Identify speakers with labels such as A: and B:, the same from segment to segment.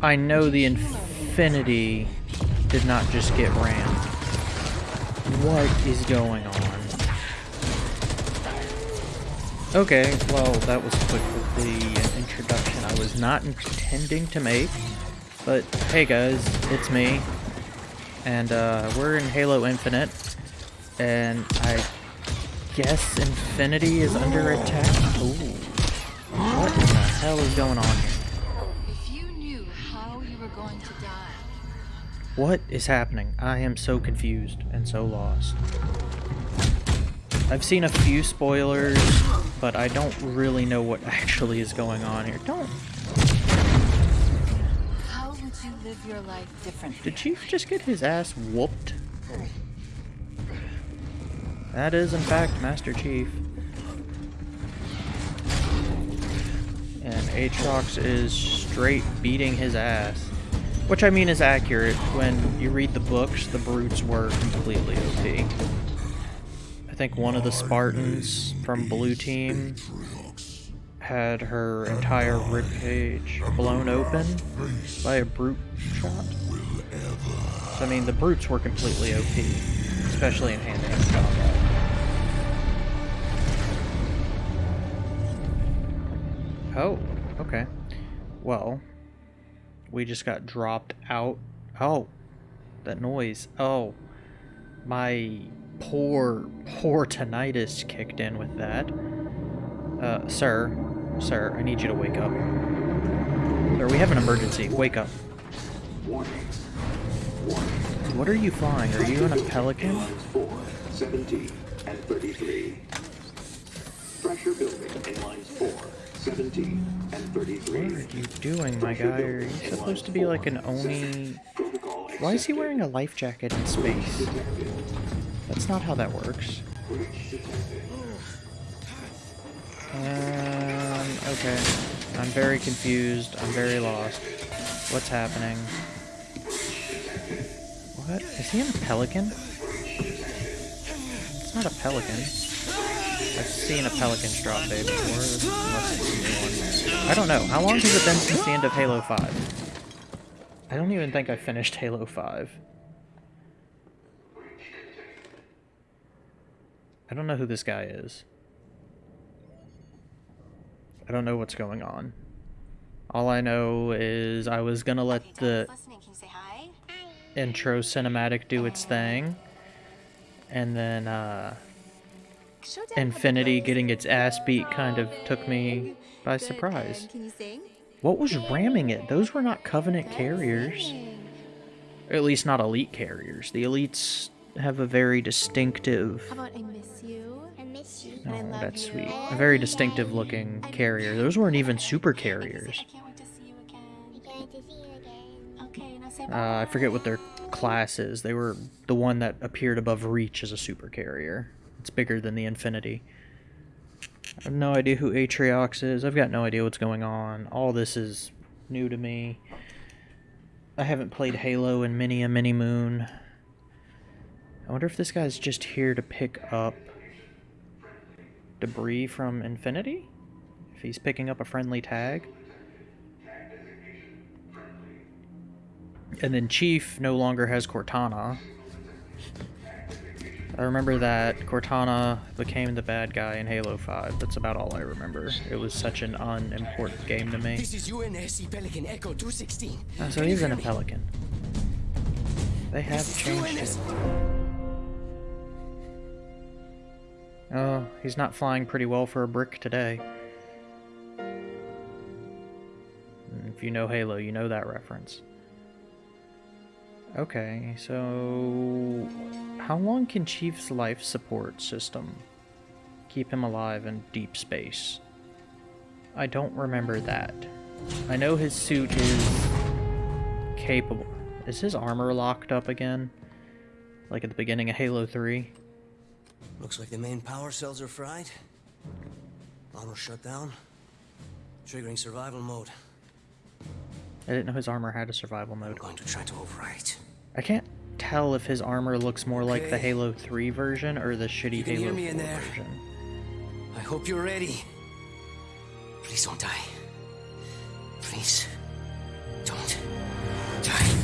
A: I know the Infinity did not just get rammed. What is going on? Okay, well, that was quick with the introduction I was not intending to make. But, hey guys, it's me. And, uh, we're in Halo Infinite. And I guess Infinity is under attack? Ooh. What in the hell is going on here? What is happening? I am so confused and so lost. I've seen a few spoilers, but I don't really know what actually is going on here. Don't.
B: How would you live your life differently?
A: Did Chief just get his ass whooped? That is, in fact, Master Chief. And Atriox is straight beating his ass. Which I mean is accurate. When you read the books, the brutes were completely OP. I think one of the Spartans from Blue Team had her entire ribcage blown open by a brute shot. So I mean, the brutes were completely OP, especially in hand-to-hand -hand combat. Oh, okay. Well, we just got dropped out. Oh, that noise. Oh, my poor, poor tinnitus kicked in with that. Uh, sir, sir, I need you to wake up. Sir, we have an emergency. Wake up. What are you flying? Are you in a pelican? 17 and 33. Pressure building in lines 4, 17, what are you doing, my guy? Are you supposed to be like an Oni? Why is he wearing a life jacket in space? That's not how that works. Um, okay. I'm very confused. I'm very lost. What's happening? What? Is he in a pelican? It's not a pelican. I've seen a pelican drop bay before. I don't know. How long has it been since the end of Halo 5? I don't even think I finished Halo 5. I don't know who this guy is. I don't know what's going on. All I know is I was gonna let the intro cinematic do its thing. And then, uh, Infinity getting its ass beat kind of took me by surprise. What was ramming it? Those were not Covenant carriers. Or at least not elite carriers. The elites have a very distinctive...
B: How about I miss you? I miss you.
A: Oh, that's sweet. A very distinctive looking carrier. Those weren't even super carriers. Uh, I forget what their class is. They were the one that appeared above Reach as a super carrier. It's bigger than the Infinity. I have no idea who Atriox is. I've got no idea what's going on. All this is new to me. I haven't played Halo in many a many moon. I wonder if this guy's just here to pick up debris from Infinity? If he's picking up a friendly tag? And then Chief no longer has Cortana. I remember that Cortana became the bad guy in Halo 5. That's about all I remember. It was such an unimportant game to me.
C: This is UNSC Pelican Echo 216.
A: Oh, so he's in a Pelican. They have changed it. Oh, he's not flying pretty well for a brick today. Mm, if you know Halo, you know that reference. Okay, so how long can Chief's life support system keep him alive in deep space? I don't remember that. I know his suit is capable. Is his armor locked up again? Like at the beginning of Halo 3?
C: Looks like the main power cells are fried. Armor shut down. Triggering survival mode.
A: I didn't know his armor had a survival mode.
C: I'm going to try to overwrite.
A: I can't tell if his armor looks more okay. like the Halo 3 version or the shitty Halo 4 version.
C: I hope you're ready. Please don't die. Please. Don't die.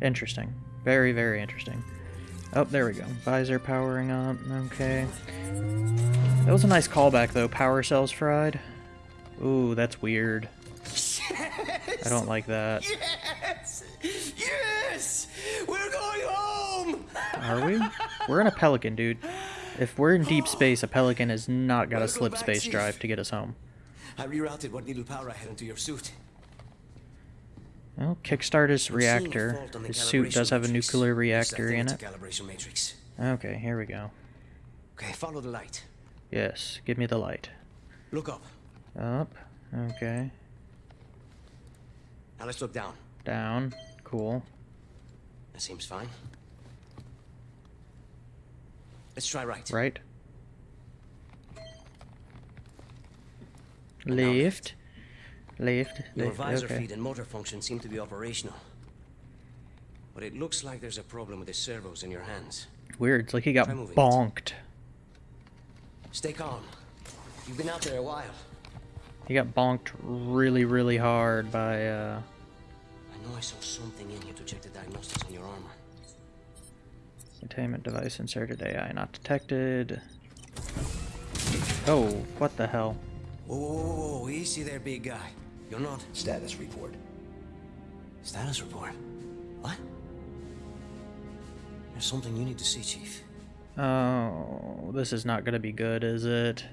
A: Interesting. Very, very interesting. Oh, there we go. Visor powering up. Okay. That was a nice callback, though. Power cells fried. Ooh, that's weird. I don't like that.
C: Yes! Yes! We're going home!
A: Are we? We're in a Pelican, dude. If we're in deep space, a Pelican has not got a slip
C: back,
A: space
C: Chief.
A: drive to get us home.
C: I rerouted what little power I had into your suit.
A: Well, kickstart his
C: I'm seeing a
A: reactor. His suit does have a
C: matrix.
A: nuclear reactor in it.
C: Calibration matrix.
A: Okay, here we go.
C: Okay, follow the light.
A: Yes, give me the light.
C: Look up.
A: Up. Okay.
C: Now let's look down.
A: Down. Cool.
C: That seems fine. Let's try right.
A: Right.
C: And now
A: Left. Left.
C: Your visor
A: Okay.
C: feed and motor function seem to be operational. But it looks like there's a problem with the servos in your hands.
A: Weird. It's like he got
C: moving it.
A: bonked.
C: Stay calm. You've been out there a while.
A: He got bonked really, really hard by, uh...
C: I know I saw something in here to check the diagnostics on your armor.
A: Containment device inserted AI not detected. Oh, what the hell?
C: Whoa, whoa, whoa, whoa, easy there, big guy. You're not.
D: Status report.
C: Status report. What? There's something you need to see, Chief.
A: Oh, this is not gonna be good, is it?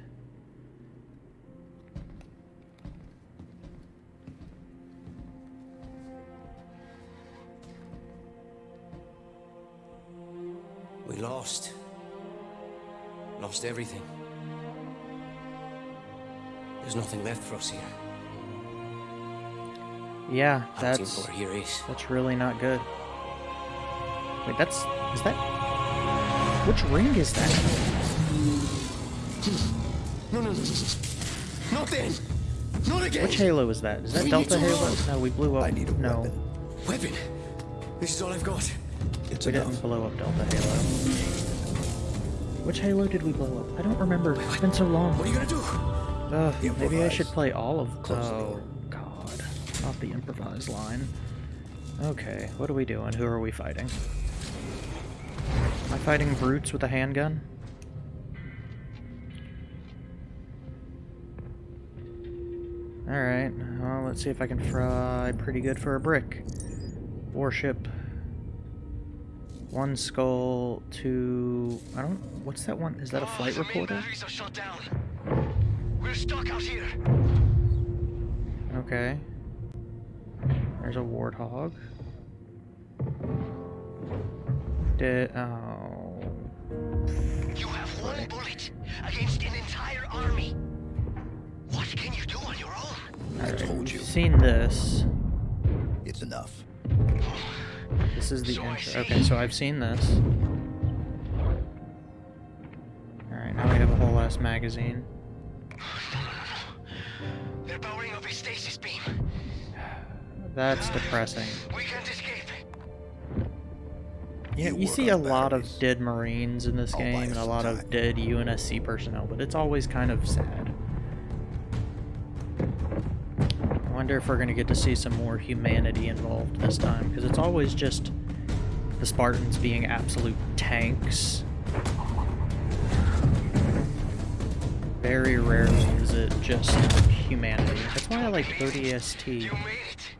C: Lost everything. There's nothing left for us here.
A: Yeah, that's
C: for here is.
A: that's really not good. Wait, that's is that which ring is that?
C: No, no, no. Not then. Not again.
A: Which Halo is that? Is that
C: We
A: Delta Halo? No, we blew up.
D: I need a
A: no,
D: weapon.
C: Weapon. This is all I've got.
D: It's
A: we
D: enough.
A: didn't blow up Delta Halo. Which Halo did we blow up? I don't remember. It's been so long.
C: What are you gonna do?
A: Ugh, maybe I should play all of.
D: Close the
A: oh. God, not the improvised line. Okay, what are we doing? Who are we fighting? Am I fighting brutes with a handgun? Alright, well, let's see if I can fry pretty good for a brick. Warship. One skull, two... I don't... What's that one? Is that a oh, flight reporter?
C: batteries are shut down. We're stuck out here.
A: Okay. There's a warthog. Did oh
E: You have one bullet against an entire army. What can you do on your own?
D: I told you.
A: I've seen this.
D: It's enough. Oh.
A: This is the
E: So
A: intro. Okay, so I've seen this. Alright, now we have a whole ass magazine.
E: They're powering up a stasis beam.
A: That's depressing.
E: We can't escape.
A: Yeah,
D: You
A: you see a lot of dead Marines in this
D: I'll
A: game and a lot of dead UNSC personnel, but it's always kind of sad. Wonder if we're going to get to see some more humanity involved this time, because it's always just the Spartans being absolute tanks. Very rarely is it just humanity. That's why I like ODST
E: You made it.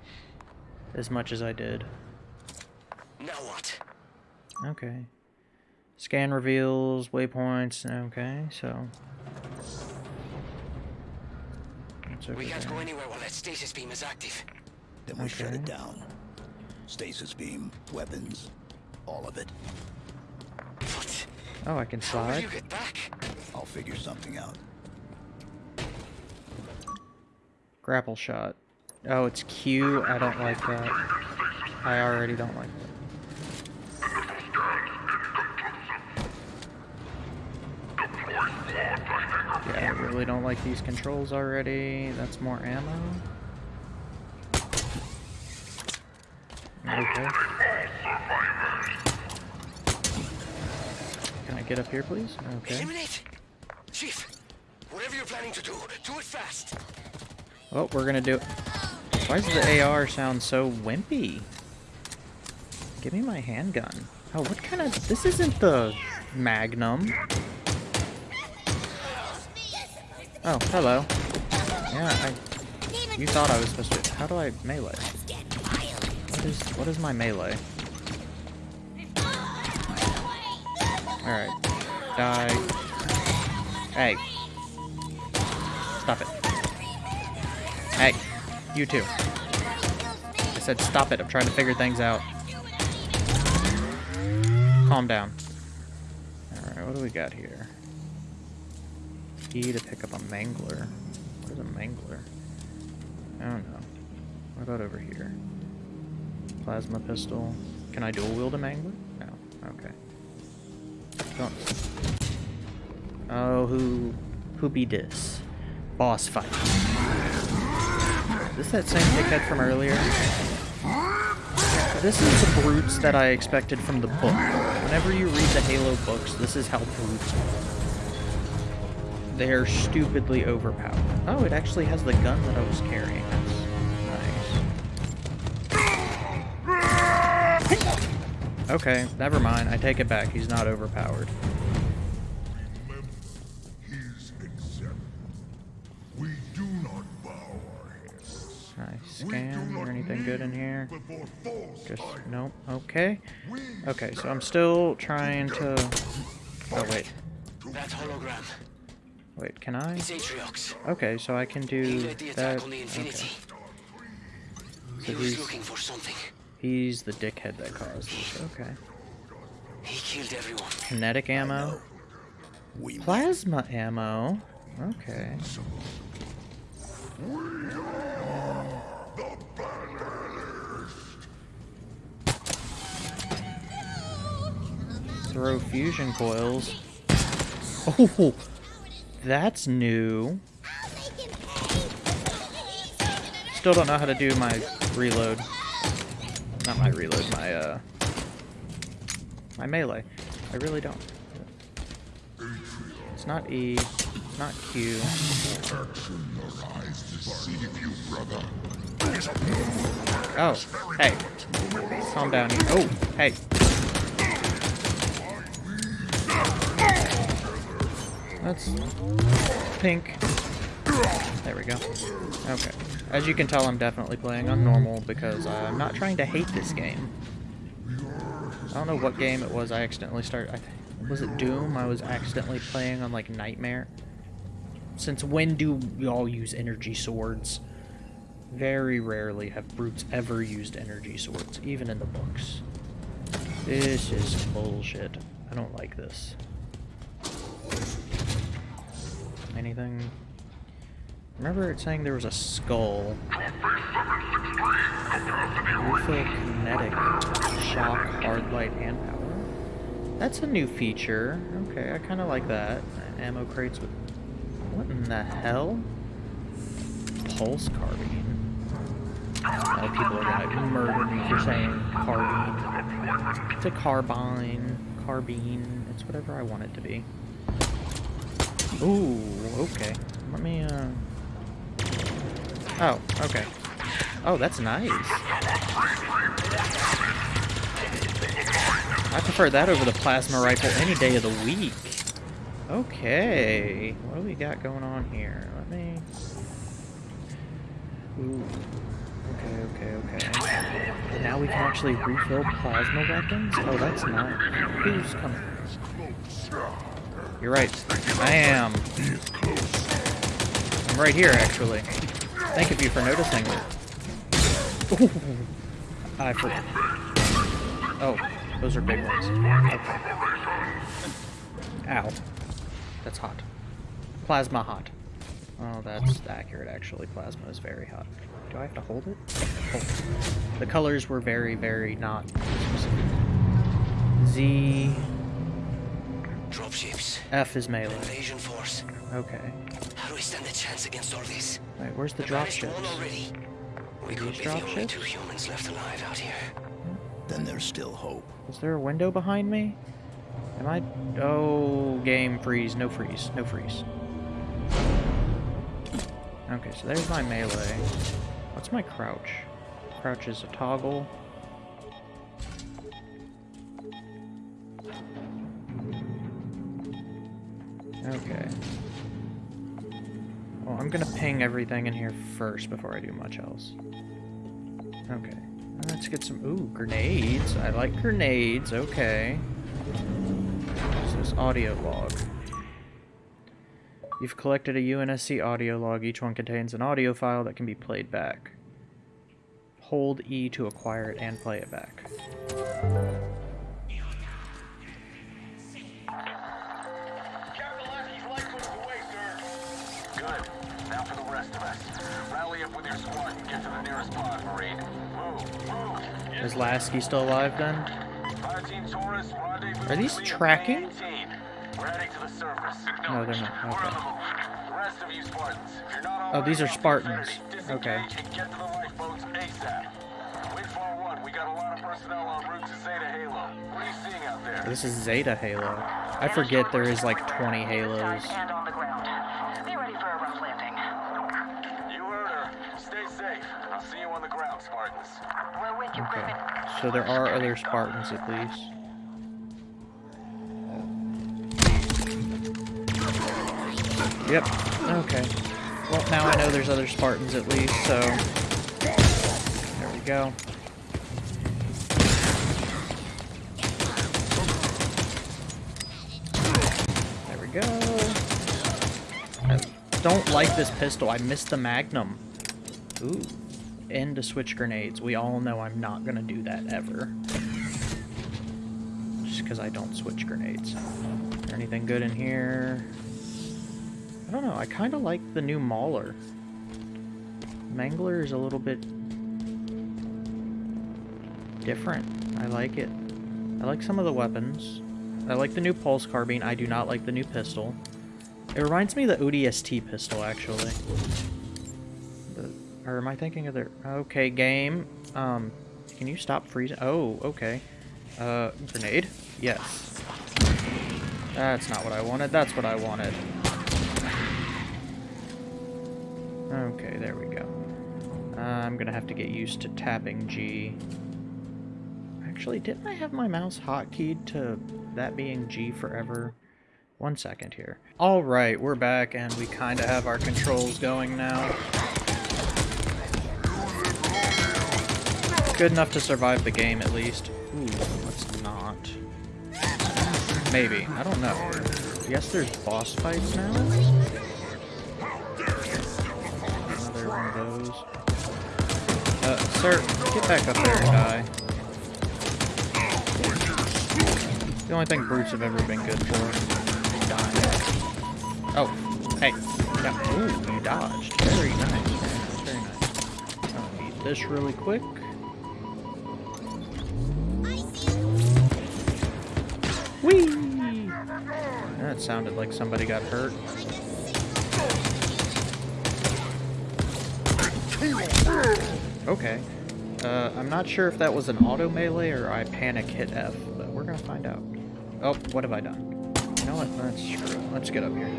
A: as much as I did.
E: Now what?
A: Okay. Scan reveals waypoints. Okay, so. What's over
E: We can't go anywhere while that stasis beam is active.
D: Then we shut it down. Stasis beam, weapons, all of it.
E: What?
A: Oh, I can
E: How will
A: slide.
E: you get back?
D: I'll figure something out.
A: Grapple shot. Oh, it's Q. I don't like that. I already don't like that. Yeah, I really don't like these controls already. That's more ammo. Okay. Can I get up here, please? Okay.
E: Eliminate. Chief, whatever you're planning to do, do it fast.
A: Well, we're gonna do it. Why does the AR sound so wimpy? Give me my handgun. Oh, what kind of... This isn't the Magnum. Oh, hello. Yeah, I... You thought I was supposed to... How do I melee? What is... What is my melee? Alright. Die. Hey. Stop it. Hey. You too. I said stop it. I'm trying to figure things out. Calm down. Alright, what do we got here? E to pick up a mangler. What is a mangler? I don't know. What about over here? Plasma pistol. Can I dual wield a mangler? No. Okay. Don't. Oh, who, who be this? Boss fight. Is this that same dickhead from earlier? This is the brutes that I expected from the book. Whenever you read the Halo books, this is how brutes are. They're stupidly overpowered. Oh, it actually has the gun that I was carrying. That's nice. Okay, never mind. I take it back. He's not overpowered. Nice scan. Or anything good in here? Just nope. Okay. Okay, so I'm still trying to. Oh wait,
E: That hologram.
A: Wait. Can I? Okay, so I can do that.
E: attack on.
A: Okay.
E: He
A: So
E: was
A: he's
E: looking for something.
A: he's the dickhead that caused this. Okay.
E: He killed everyone.
A: Kinetic ammo,
D: We
A: plasma ammo. Okay. Throw fusion coils. Oh, that's new. Still don't know how to do my reload. Not my reload, my uh, my melee. I really don't. It's not E. It's not Q. Oh, hey. Calm down. here. Oh, hey. That's pink. There we go. Okay. As you can tell, I'm definitely playing on normal because I'm not trying to hate this game. I don't know what game it was I accidentally started. I was it Doom? I was accidentally playing on like Nightmare. Since when do y'all use energy swords? Very rarely have brutes ever used energy swords, even in the books. This is bullshit. I don't like this. Anything? Remember it saying there was a skull. Refill kinetic, shock, hard light, and power. That's a new feature. Okay, I kind of like that. Ammo crates with... What in the hell? Pulse carbine. Oh, people are gonna murder me for saying carbine. It's a carbine. Carbine. It's whatever I want it to be. Ooh, okay. Let me, uh... Oh, okay. Oh, that's nice. I prefer that over the plasma rifle any day of the week. Okay. What do we got going on here? Let me... Ooh. Okay, okay, okay. Now we can actually refill plasma weapons? Oh, that's nice. Who's coming? You're right. I am. I'm right here, actually. Thank you for noticing. I forgot. Oh, those are big ones. Okay. Ow. That's hot. Plasma hot. Oh, that's accurate, actually. Plasma is very hot. Do I have to hold it? Hold it. The colors were very, very not specific. Z...
E: Dropships.
A: F is melee.
E: Invasion force.
A: Okay.
E: How do we stand a chance against all this?
A: Wait, where's the
E: We banished
A: dropships?
E: already. We could
A: These
E: be the only
A: dropships?
E: two humans left alive out here.
D: Then there's still hope.
A: Is there a window behind me? Am I... Oh, game freeze. No freeze. No freeze. Okay, so there's my melee. What's my crouch? Crouch is a toggle. Okay. Well, I'm gonna ping everything in here first before I do much else. Okay. Let's get some... Ooh, grenades. I like grenades. Okay. What's this audio log? You've collected a UNSC audio log. Each one contains an audio file that can be played back. Hold E to acquire it and play it back.
E: Is
A: Lasky still alive then? Are these tracking?
E: 18. We're heading to the surface.
A: No, they're not. Okay. Oh, these are Spartans. Okay.
E: disengage and get to the lifeboats ASAP. Wind 4-1, we got a lot of personnel en route to Zeta Halo. What are you seeing out there?
A: This is Zeta Halo. I forget there is like 20 Halos.
F: And on the ground. Be ready for a rough landing.
E: You heard her. Stay safe. I'll see you on the ground, Spartans.
F: We're with you,
A: Okay.
F: Griffin.
A: So there are other Spartans at least. Yep. Okay. Well, now I know there's other Spartans at least, so... There we go. There we go. I don't like this pistol. I missed the Magnum. Ooh. End to switch grenades. We all know I'm not gonna do that ever. Just because I don't switch grenades. Anything good in here? I don't know. I kind of like the new Mauler. Mangler is a little bit different. I like it. I like some of the weapons. I like the new pulse carbine. I do not like the new pistol. It reminds me of the ODST pistol, actually. Or am I thinking of the... Okay, game. Um, can you stop freezing? Oh, okay. Uh, grenade? Yes. That's not what I wanted. That's what I wanted. Okay, there we go. Uh, I'm gonna have to get used to tapping G. Actually, didn't I have my mouse hotkeyed to that being G forever? One second here. Alright, we're back and we kind of have our controls going now. Good enough to survive the game at least. Ooh, let's not. Maybe. I don't know. I guess there's boss fights now? Another one of those. Uh, sir, get back up there and die. The only thing brutes have ever been good for. Dying. Oh, hey. Yeah. Ooh, you dodged. Very nice. Very nice. I'll eat this really quick. That sounded like somebody got hurt. Okay. Uh, I'm not sure if that was an auto melee or I panic hit F, but we're gonna find out. Oh, what have I done? You know what? Let's screw. Let's get up here.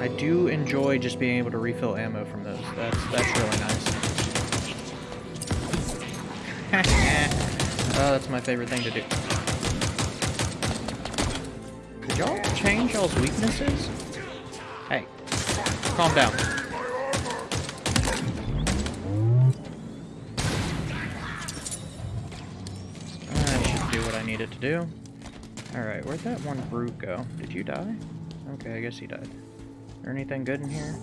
A: I do enjoy just being able to refill ammo from those. That's that's really nice. oh, that's my favorite thing to do. Y'all change y'all's weaknesses? Hey, calm down. I should do what I needed to do. Alright, where'd that one brute go? Did you die? Okay, I guess he died. Is there anything good in here?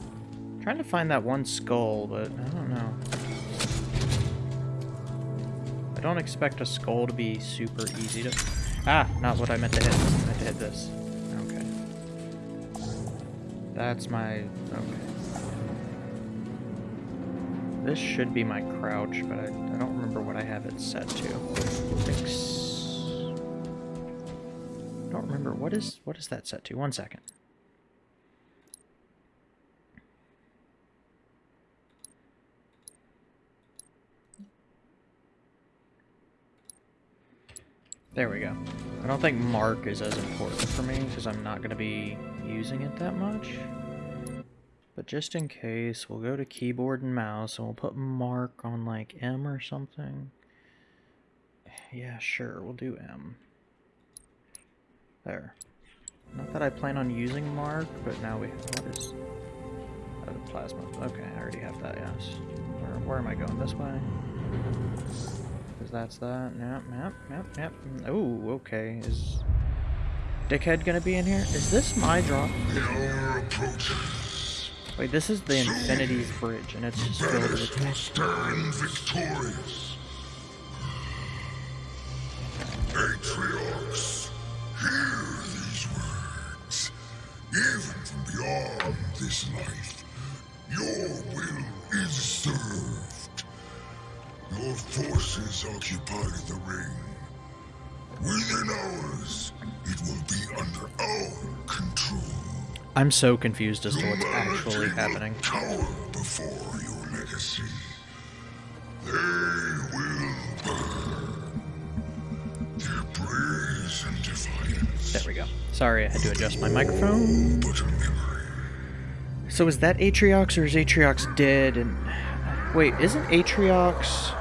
A: trying to find that one skull, but I don't know. I don't expect a skull to be super easy to... Ah, not what I meant to hit. I meant to hit this. Okay. That's my... Okay. This should be my crouch, but I, I don't remember what I have it set to. Fix... I don't remember. What is, what is that set to? One second. There we go. I don't think Mark is as important for me because I'm not going to be using it that much. But just in case, we'll go to keyboard and mouse and we'll put mark on like M or something. Yeah, sure, we'll do M. There. Not that I plan on using mark, but now we what is oh, plasma. Okay, I already have that, yes. Where, where am I going? This way? That's that. Yep, yep, yep, yep. Oh, okay. Is Dickhead gonna be in here? Is this my drop?
G: The hour approaches.
A: Wait, this is the Infinity's Bridge, and it's just filled with...
G: will stand victorious. Atriox, hear these words. Even from beyond this life, your will is served. Your forces occupy the ring. Within hours, it will be under our control.
A: I'm so confused as to what's actually
G: will
A: happening.
G: Cower before your legacy. They will burn. Their praise and defiance.
A: There we go. Sorry, I had to adjust my microphone. So is that Atriox or is Atriox dead? And wait, isn't Atriox?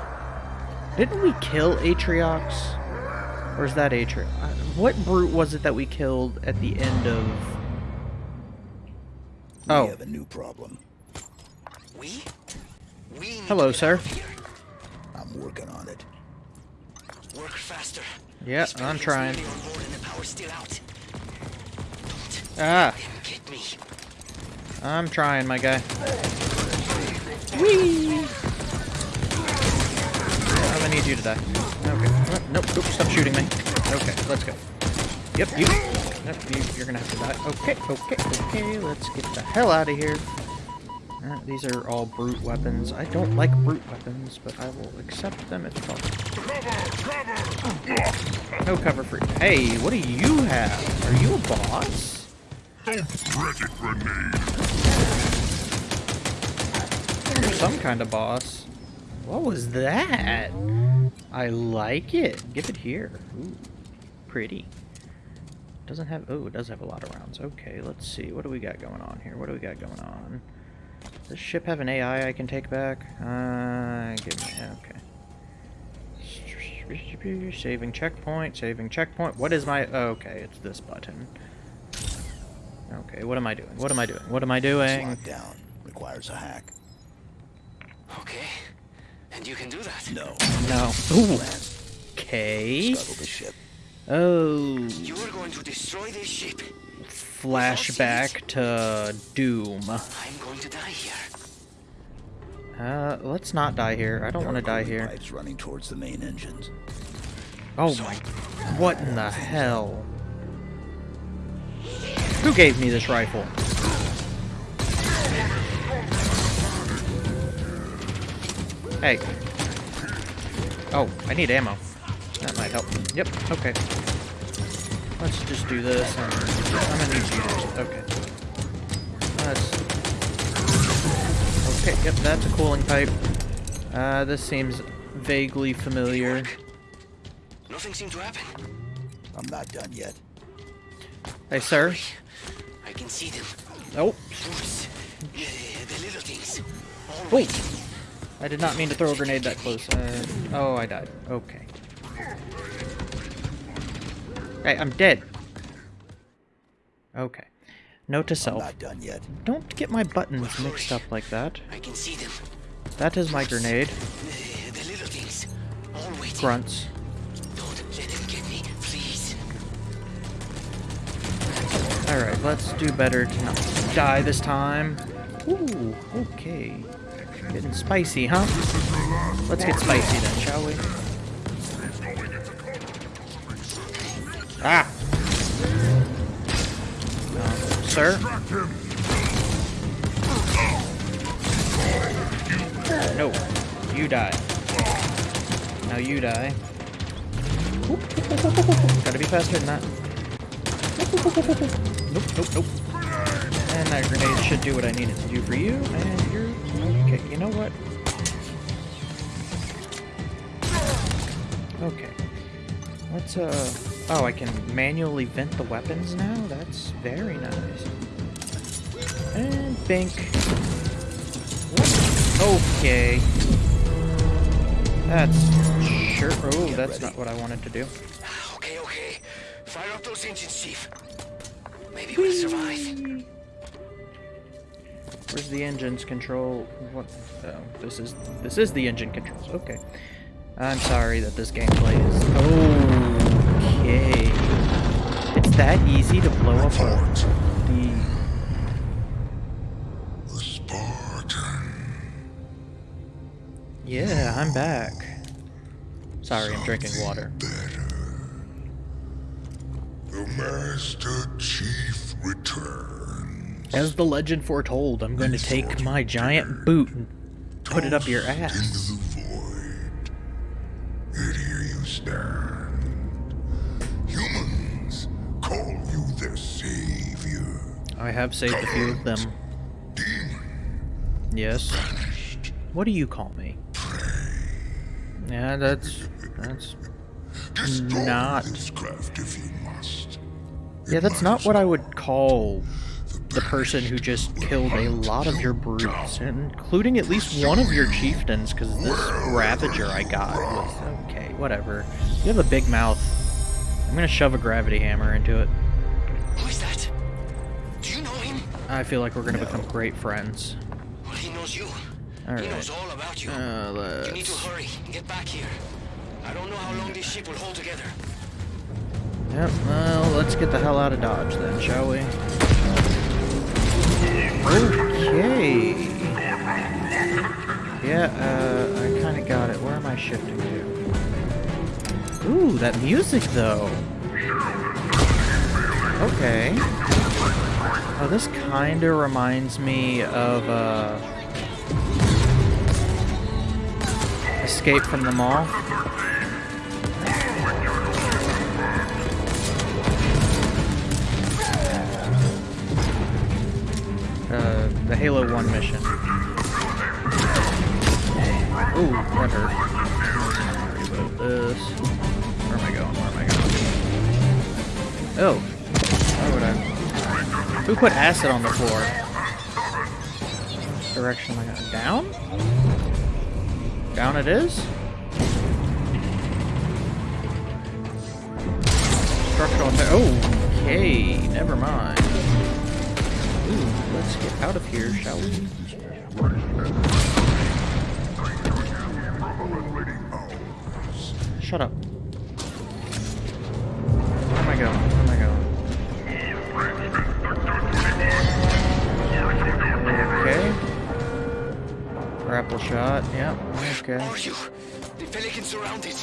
A: Didn't we kill Atriox? Or is that Atriox? What brute was it that we killed at the end of? Oh.
D: We have a new problem.
C: We? We
A: Hello, sir.
C: out of here.
D: I'm working on it.
C: Work faster.
A: Yeah,
C: These
A: I'm trying.
C: nearly on board and the power's still out.
A: Ah,
C: get me.
A: I'm trying, my guy. Whee! Need you to die. Okay. Nope, nope, stop shooting me. Okay, let's go. Yep, you. Nope, you, you're gonna have to die. Okay, okay, okay, let's get the hell out of here. Uh, these are all brute weapons. I don't like brute weapons, but I will accept them if possible. No cover for Hey, what do you have? Are you a boss?
G: Don't fret it, grenade.
A: You're some kind of boss. What was that? I like it. Give it here. Ooh, pretty. Doesn't have. Oh, it does have a lot of rounds. Okay, let's see. What do we got going on here? What do we got going on? Does this ship have an AI I can take back? Uh, give me. Okay. Saving checkpoint. Saving checkpoint. What is my? Okay, it's this button. Okay, what am I doing? What am I doing? What am I doing?
D: locked down. Requires a hack.
C: Okay. And you can do that.
D: No.
A: No. Ooh. Okay.
D: Scuttle the ship.
A: Oh.
C: You are going to destroy this ship.
A: Flashback to Doom.
C: I'm going to die here.
A: Uh, let's not die here. I don't want to die here.
D: Pipes running towards the main engines.
A: Oh my. What in the hell? Who gave me this rifle? Hey. Oh, I need ammo. That might help. Yep, okay. Let's just do this. I'm gonna need you. to- Okay. Let's. Okay, yep, that's a cooling pipe. Uh, this seems vaguely familiar.
C: Nothing seemed to happen.
D: I'm not done yet.
A: Hey, sir.
C: I can see them.
A: Oh,
C: Brutes. The little things. All
A: Oh.
C: waiting.
A: I did not mean to throw a grenade that close. Uh, oh, I died. Okay. Hey, I'm dead. Okay. Note to
D: I'm
A: self.
D: not done yet.
A: Don't get my buttons mixed up like that.
C: I can see them.
A: That is my grenade.
C: The little things. All waiting.
A: Grunts.
C: Don't let them get me, please.
A: Alright, let's do better to not die this time. Ooh, okay. Getting spicy, huh? Let's get spicy then, shall we? Ah! Um, sir? No. You die. Now you die. Gotta be faster than that. Nope, nope, nope. And that grenade should do what I need it to do for you, and you know what? Okay. Let's, uh... Oh, I can manually vent the weapons now? That's very nice. And bink. Okay. That's sure. Oh, that's not what I wanted to do.
C: Okay, okay. Fire up those engines, Chief. Maybe we'll survive.
A: Where's the engines control? What? Oh, this is this is the engine controls. Okay. I'm sorry that this gameplay is. Okay. It's that easy to blow up a, the.
G: The Spartan.
A: Yeah, I'm back. Sorry, I'm drinking water.
G: Better. The Master Chief returns.
A: As the legend foretold, I'm going to take my giant boot and put it up your ass.
G: Into the void. Yet here you stand. Humans call you their savior.
A: I have saved a few of them.
G: Demon
A: Yes. What do you call me? Yeah, that's that's Not.
G: this craft if you must.
A: yeah, that's not what I would call the person who just killed a lot of your brutes, including at least one of your chieftains, because this Ravager I got was okay, whatever. You have a big mouth. I'm gonna shove a gravity hammer into it.
C: Who is that? Do you know him?
A: I feel like we're gonna become great friends.
C: Well, he knows you.
A: Alright.
C: He knows all about you.
A: Uh,
C: you need to hurry and get back here. I don't know how long this ship will hold together.
A: Yep, well, let's get the hell out of Dodge then, shall we? Okay. Yeah, uh, I kind of got it. Where am I shifting to? Ooh, that music, though. Okay. Oh, this kind of reminds me of, uh... Escape from the Maw. The Halo 1 mission. Ooh, that hurt. Reload this. Where am I going? Where am I going? Oh. Why would I? Who put acid on the floor? Direction I going? Down? Down it is? Structural attack. Oh, okay, never mind. Let's get out of here, shall we? Shut up. Where am I going? Where am I going? Okay. Grapple shot. Yep. Okay.
C: Are you? The Pelican surrounded.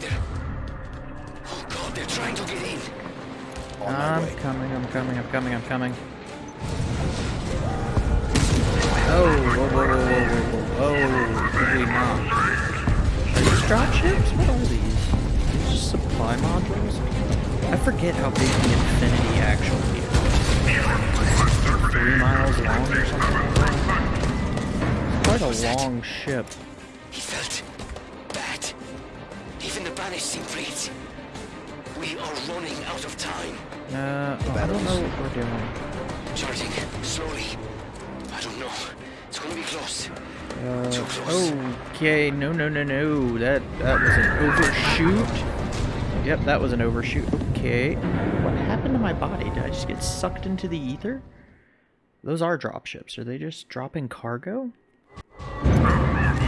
C: They're... Oh god, they're trying to get in.
A: I'm coming. I'm coming. I'm coming. I'm coming. Oh, whoa, whoa, whoa, whoa, whoa, whoa, holy not. Are these drop ships? What are these? Just supply modules? I forget how big the Infinity actually is. Three miles long or something? Quite a long ship.
C: He felt bad. Even the banished seem freed. We are running out of time.
A: Uh, oh, I don't know what we're doing.
C: Charging slowly. Close.
A: Uh,
C: Too close.
A: okay, no, no, no, no. That that was an overshoot. Yep, that was an overshoot. Okay, what happened to my body? Did I just get sucked into the ether? Those are drop ships. Are they just dropping cargo?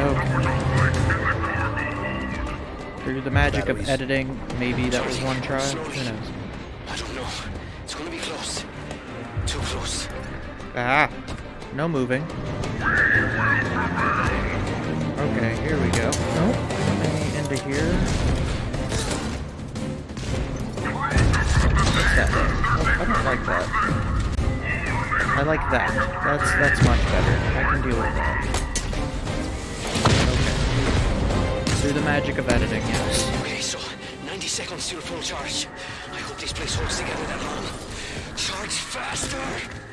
A: Okay. Through the magic of editing, maybe that was one try. Who knows?
C: I don't know. It's gonna be close. Too close.
A: Ah, no moving. Okay, here we go. Nope, into here. What's that? Oh, I don't like that. I like that. That's that's much better. I can deal with that. Okay. Through the magic of editing, yes.
C: Okay, so 90 seconds till full charge. I hope this place holds together that long. Charge faster!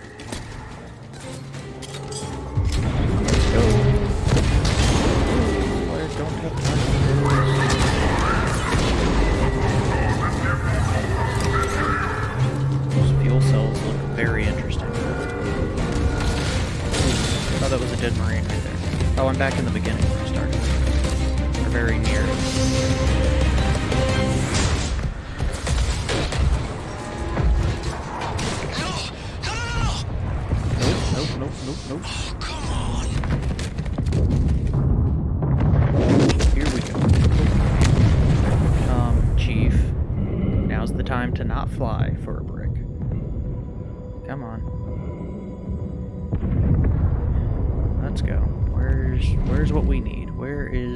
A: Very interesting. Oh, that was a dead marine right there. Oh, I'm back in the beginning where I started. Or very near. Nope, nope, nope, nope, nope.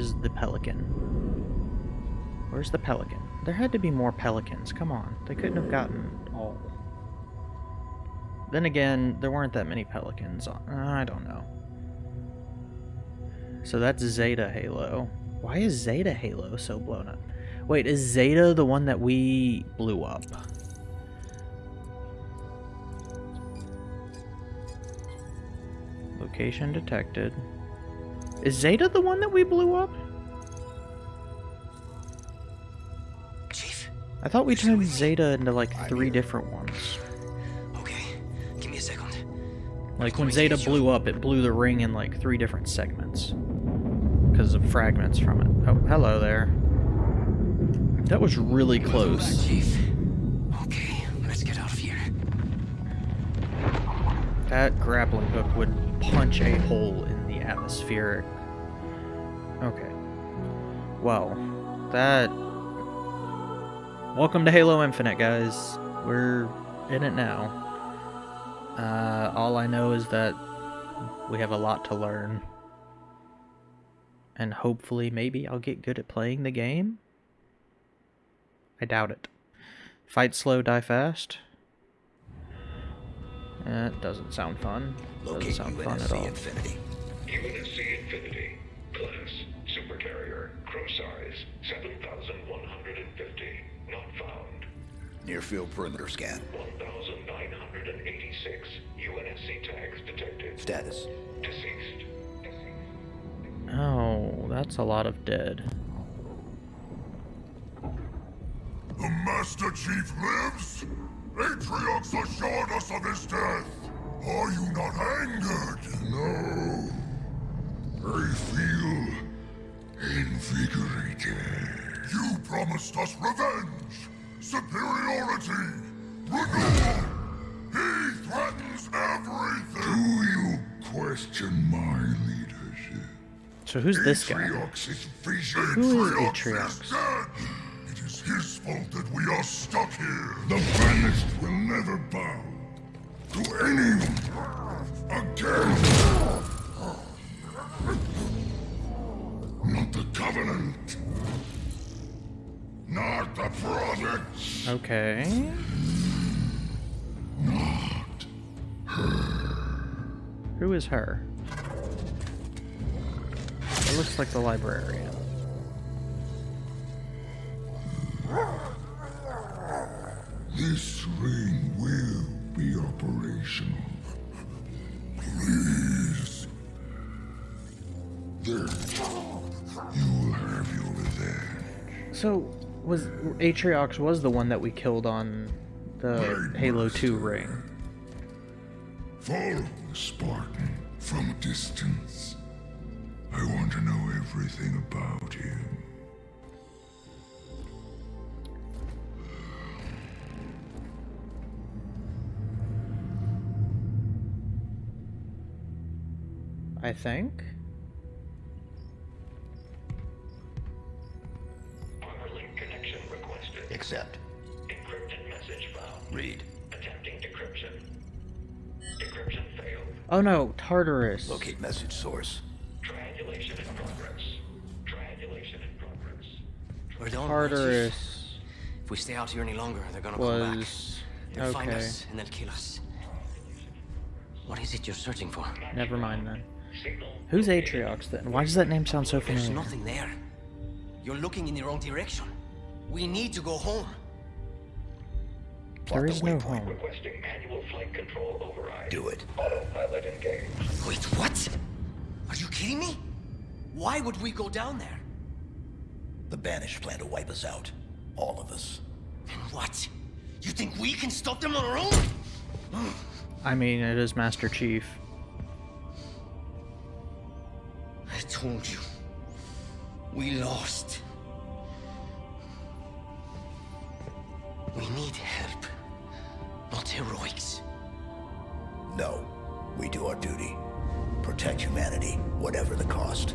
A: Is the pelican? Where's the pelican? There had to be more pelicans. Come on. They couldn't have gotten all. Then again, there weren't that many pelicans. I don't know. So that's Zeta Halo. Why is Zeta Halo so blown up? Wait, is Zeta the one that we blew up? Location detected. Is Zeta the one that we blew up?
C: Chief?
A: I thought we turned? Zeta into like three different ones.
C: Okay, give me a second.
A: Like when Zeta blew up, it blew the ring in like three different segments. Because of fragments from it. Oh, hello there. That was really
C: Welcome back,
A: close.
C: Chief. Okay, let's get out of here.
A: That grappling hook would punch a hole in the atmospheric. Okay. Well, that. Welcome to Halo Infinite, guys. We're in it now. Uh, all I know is that we have a lot to learn. And hopefully, maybe I'll get good at playing the game? I doubt it. Fight slow, die fast. That doesn't sound fun. Doesn't sound fun at all.
D: Infinity.
G: UNSC Infinity. Class. Supercarrier. Crow size. 7,150. Not found.
D: Near field perimeter scan.
G: 1,986. UNSC tags detected.
D: Status.
G: Deceased.
A: Oh, that's a lot of dead.
G: The Master Chief lives? Atriox assured us of his death. Are you not angered? No. I feel invigorated. You promised us revenge, superiority, renewal. He threatens everything. Do you question my leadership?
A: So who's this guy?
G: Atriox is vision.
A: Who is
G: Atriox
A: Atriox?
G: is dead. It is his fault that we are stuck here. The banished will never bow to anyone again. The Covenant. Not the Prophets.
A: Okay.
G: Not
A: Who is her? It looks like the librarian.
G: This ring will be operational.
A: So, was Atriox was the one that we killed on the Halo 2 ring.
G: Follow Spartan from a distance. I want to know everything about him.
A: I think.
D: Accept.
G: Encrypted message found.
D: Read.
G: Attempting decryption. Decryption failed.
A: Oh no, Tartarus.
D: Locate message source.
G: Triangulation in progress. Triangulation in progress.
C: We're done.
A: Tartarus
C: If we stay out here any longer, they're gonna come back.
A: was
C: They'll find us and they'll kill us. What is it you're searching for?
A: Never mind then. Who's Atriox then? Why does that name sound so familiar?
C: There's nothing there. You're looking in the wrong direction. We need to go home.
A: There
D: Plot the
A: no home.
G: Requesting manual flight control override.
D: Do it.
G: Autopilot engaged.
C: Wait, what? Are you kidding me? Why would we go down there?
D: The banished plan to wipe us out. All of us.
C: And what? You think we can stop them on our own?
A: I mean, it is Master Chief.
C: I told you. We lost. We need help, not heroics.
D: No. We do our duty. Protect humanity, whatever the cost.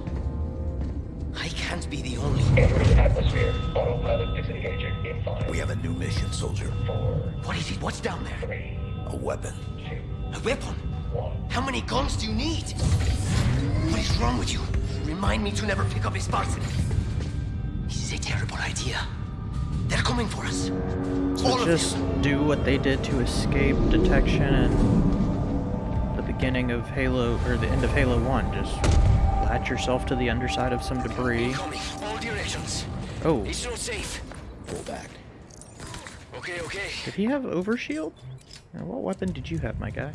C: I can't be the only.
H: Entering atmosphere. Autopilot disengaging in five,
D: We have a new mission, soldier.
H: four,
C: What is it? What's down there?
H: three,
D: A weapon.
H: two,
C: A weapon?
H: one.
C: How many guns do you need? What is wrong with you? Remind me to never pick up a Spartan. This is a terrible idea. They're coming for us.
A: So
C: of
A: just
C: them.
A: do what they did to escape detection and the beginning of Halo, or the end of Halo 1. Just latch yourself to the underside of some debris.
C: Coming. All directions.
A: Oh,
C: It's not safe.
D: Pull back.
C: Okay, okay.
A: did he have overshield? What weapon did you have, my guy?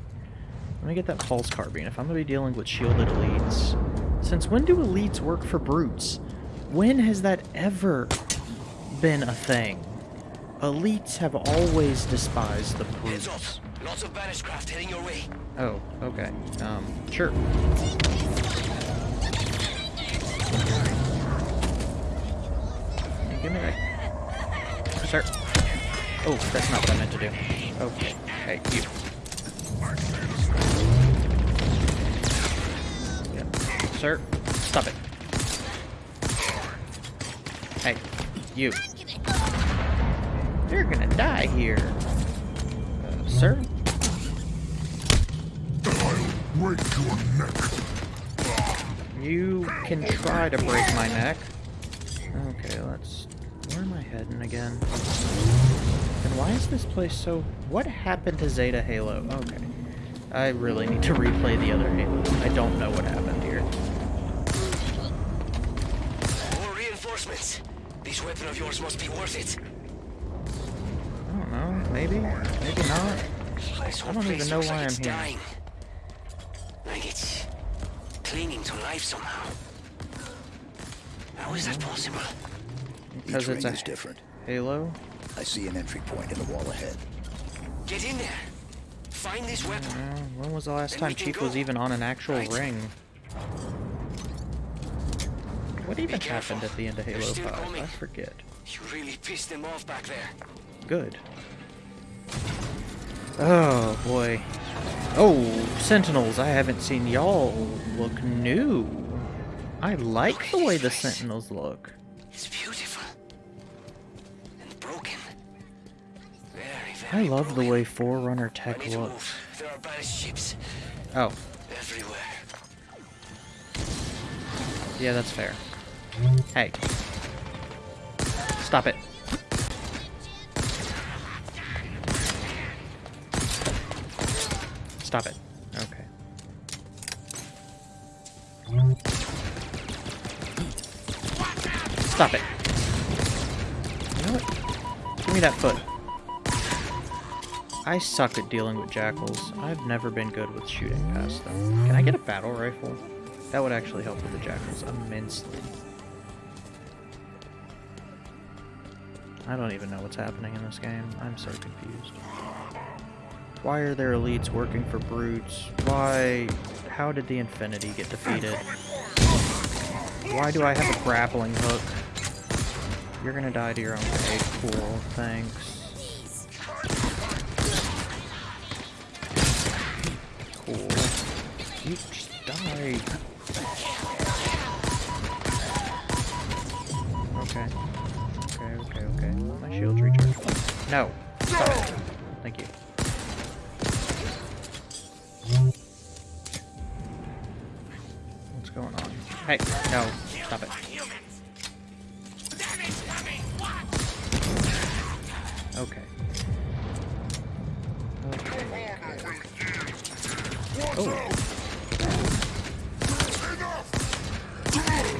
A: Let me get that pulse carbine if I'm going to be dealing with shielded elites. Since when do elites work for brutes? When has that ever been a thing? Elites have always despised the brutes.
C: Lots of banished craft heading your way.
A: Oh, okay. Um, sure. Give me that. Sir. Oh, that's not what I meant to do. Okay. Hey, you. Yeah. Sir, stop it. Hey, you. You're gonna die here. Uh, sir?
G: I'll break your neck.
A: You can try to break my neck. Okay, let's... Where am I heading again? And why is this place so... What happened to Zeta Halo? Okay. I really need to replay the other Halo. I don't know what happened here.
C: More reinforcements. This weapon of yours must be worth it.
A: I don't know. Maybe? Maybe not.
C: I
A: don't even know why
C: like
A: I'm here.
C: dying. Like it's clinging to life somehow. How is that possible?
A: Because
D: Each
A: it's
D: ring
A: a
D: is different.
A: Halo?
D: I see an entry point in the wall ahead.
C: Get in there. Find this weapon.
A: Uh, when was the last
C: Then
A: time
C: we can
A: Chief was even on an actual
C: Right.
A: ring? What even
C: careful.
A: happened at the end of Halo 5? I forget.
C: You really pissed them off back there.
A: Good. Oh boy. Oh, Sentinels, I haven't seen y'all look new. I like the way the Sentinels look.
C: It's beautiful. And broken. Very, very I
A: love the way Forerunner tech looks.
C: There are banished ships
A: Oh,
C: everywhere.
A: yeah, that's fair. Hey. Stop it. Stop it. Okay. Stop it. You know what? Give me that foot. I suck at dealing with jackals. I've never been good with shooting past them. Can I get a battle rifle? That would actually help with the jackals immensely. I don't even know what's happening in this game. I'm so confused. Why are there elites working for brutes? Why... How did the Infinity get defeated? Why do I have a grappling hook? You're gonna die to your own grenade. Cool, thanks. Cool. You just die. Okay. Okay, okay, okay. My shield's recharged. No. Hey, no. Stop it. Okay. Oh.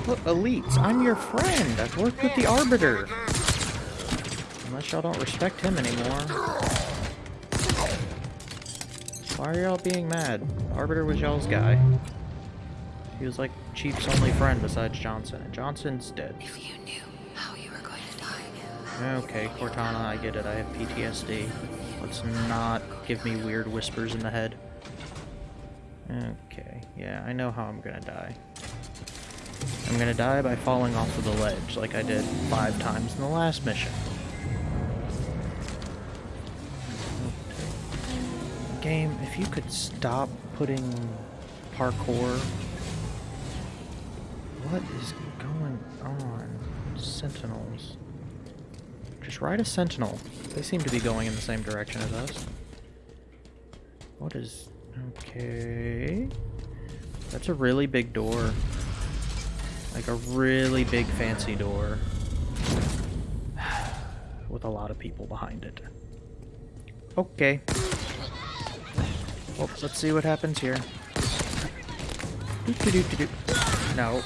A: Look, elites, I'm your friend. I've worked with the Arbiter. Unless y'all don't respect him anymore. Why are y'all being mad? Arbiter was y'all's guy. He was like Chief's only friend besides Johnson, and Johnson's dead.
B: If you knew how you were going to die.
A: Okay, Cortana, I get it. I have PTSD. Let's not give me weird whispers in the head. Okay, yeah, I know how I'm gonna die. I'm gonna die by falling off of the ledge like I did five times in the last mission. Game, if you could stop putting parkour. What is going on? Sentinels. Just ride a sentinel. They seem to be going in the same direction as us. What is... Okay... That's a really big door. Like a really big fancy door. With a lot of people behind it. Okay. Well, let's see what happens here. -doo -doo -doo. No.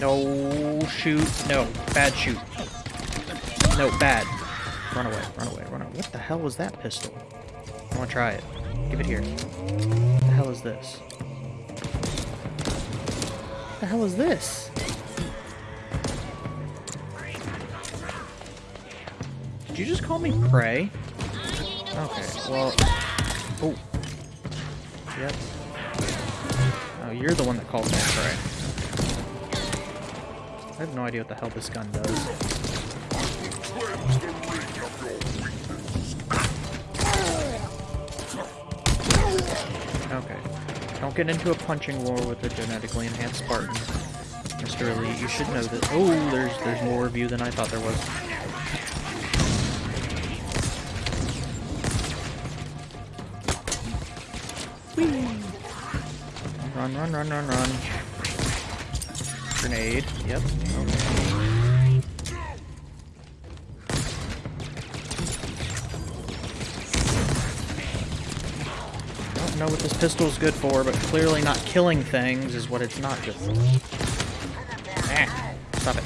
A: No, shoot. No, bad shoot. No, bad. Run away, run away, run away. What the hell was that pistol? I want to try it. Give it here. What the hell is this? What the hell is this? Did you just call me prey? Okay, well... Oh. Yep. Oh, you're the one that called me prey. I have no idea what the hell this gun does. Okay. Don't get into a punching war with a genetically enhanced Spartan. Mr. Elite, you should know that. Oh, there's there's more of you than I thought there was. Whee! Run, run, run, run, run. Grenade. Yep. Okay. I don't know what this pistol is good for, but clearly not killing things is what it's not good for. Ah, stop it.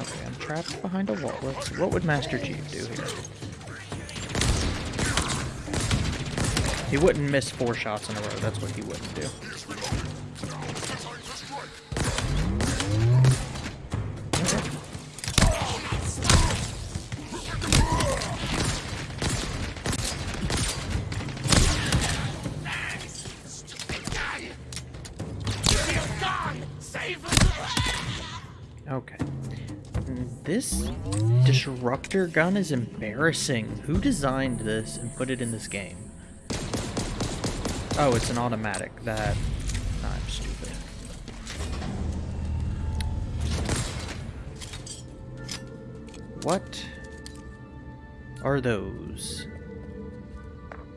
A: Okay, I'm trapped behind a wall. Let's what would Master Chief do here? He wouldn't miss four shots in a row. That's what he wouldn't do. Disruptor gun is embarrassing. Who designed this and put it in this game? Oh, it's an automatic. That... I'm stupid. What are those?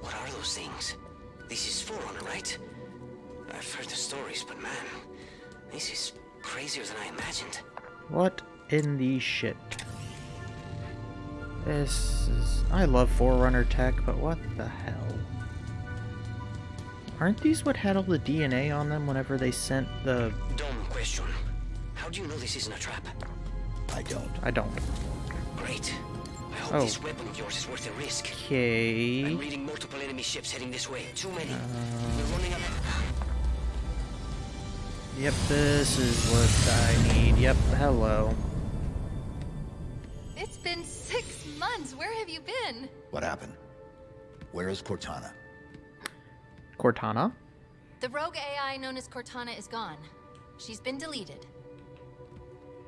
C: What are those things? This is Forerunner, right? I've heard the stories, but man, this is crazier than I imagined.
A: What in the shit? This is... I love Forerunner tech, but what the hell? Aren't these what had all the DNA on them whenever they sent the...
C: Dumb question. How do you know this isn't a trap?
D: I don't.
A: I don't.
C: Great. I hope
A: Oh.
C: this weapon of yours is worth the risk.
A: Okay...
C: I'm reading multiple enemy ships heading this way. Too many. We're running out of...
A: Yep, this is what I need. Yep, hello.
B: You been?
D: What happened? Where is Cortana?
A: Cortana?
B: The rogue AI known as Cortana is gone. She's been deleted.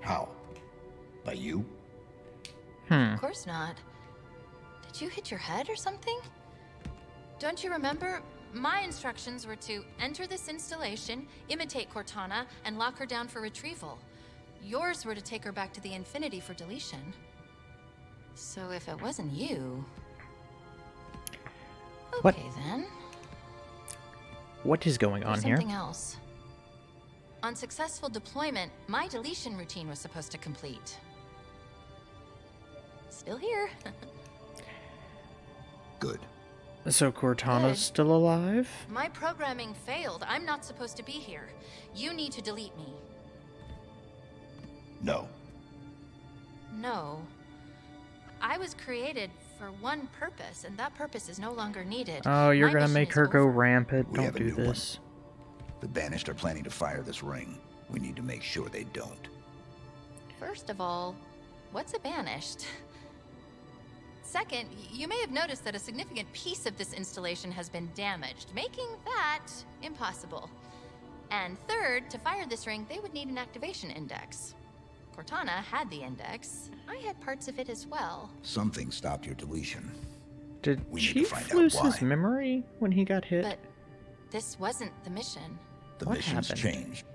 D: How? By you?
A: Hmm.
B: Of course not. Did you hit your head or something? Don't you remember? My instructions were to enter this installation, imitate Cortana, and lock her down for retrieval. Yours were to take her back to the Infinity for deletion. So if it wasn't you...
A: What-
B: Okay then.
A: What is going on
B: There's
A: here?
B: something else. On successful deployment, my deletion routine was supposed to complete. Still here.
D: Good.
A: So Cortana's
B: Good.
A: still alive?
B: my programming failed. I'm not supposed to be here. You need to delete me.
D: No.
B: No. I was created for one purpose, and that purpose is no longer needed.
A: Oh, you're
B: My
A: gonna make
B: is
A: her go rampant.
D: We
A: Don't do
D: new one.
A: this.
D: The Banished are planning to fire this ring. We need to make sure they don't.
B: First of all, what's a banished? Second, you may have noticed that a significant piece of this installation has been damaged, making that impossible. And third, to fire this ring, they would need an activation index. Cortana had the index. I had parts of it as well.
D: Something stopped your deletion.
A: Did
D: We need to
A: Chief
D: find out
A: lose his memory when he got hit?
B: But this wasn't the mission.
D: The
A: What
D: missions
A: happened?
D: changed.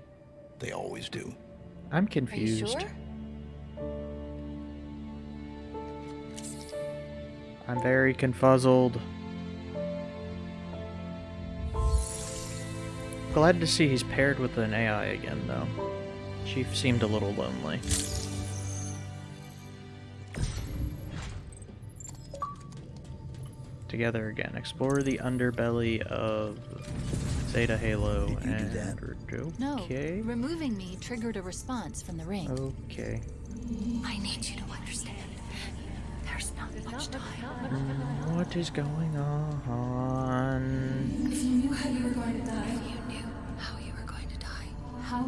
D: They always do.
A: I'm
B: Are you
A: confused.
B: sure?
A: I'm very confuzzled. Glad to see he's paired with an AI again, though. Chief seemed a little lonely. Together again, explore the underbelly of Zeta Halo
D: Did you do
A: and
D: that?
B: No.
A: okay,
B: Removing me triggered a response from the ring.
A: okay.
B: I need you to understand. There's not much time.
A: Mm, What is going on?
I: If you knew how you were going to die,
B: You knew how you were going to die.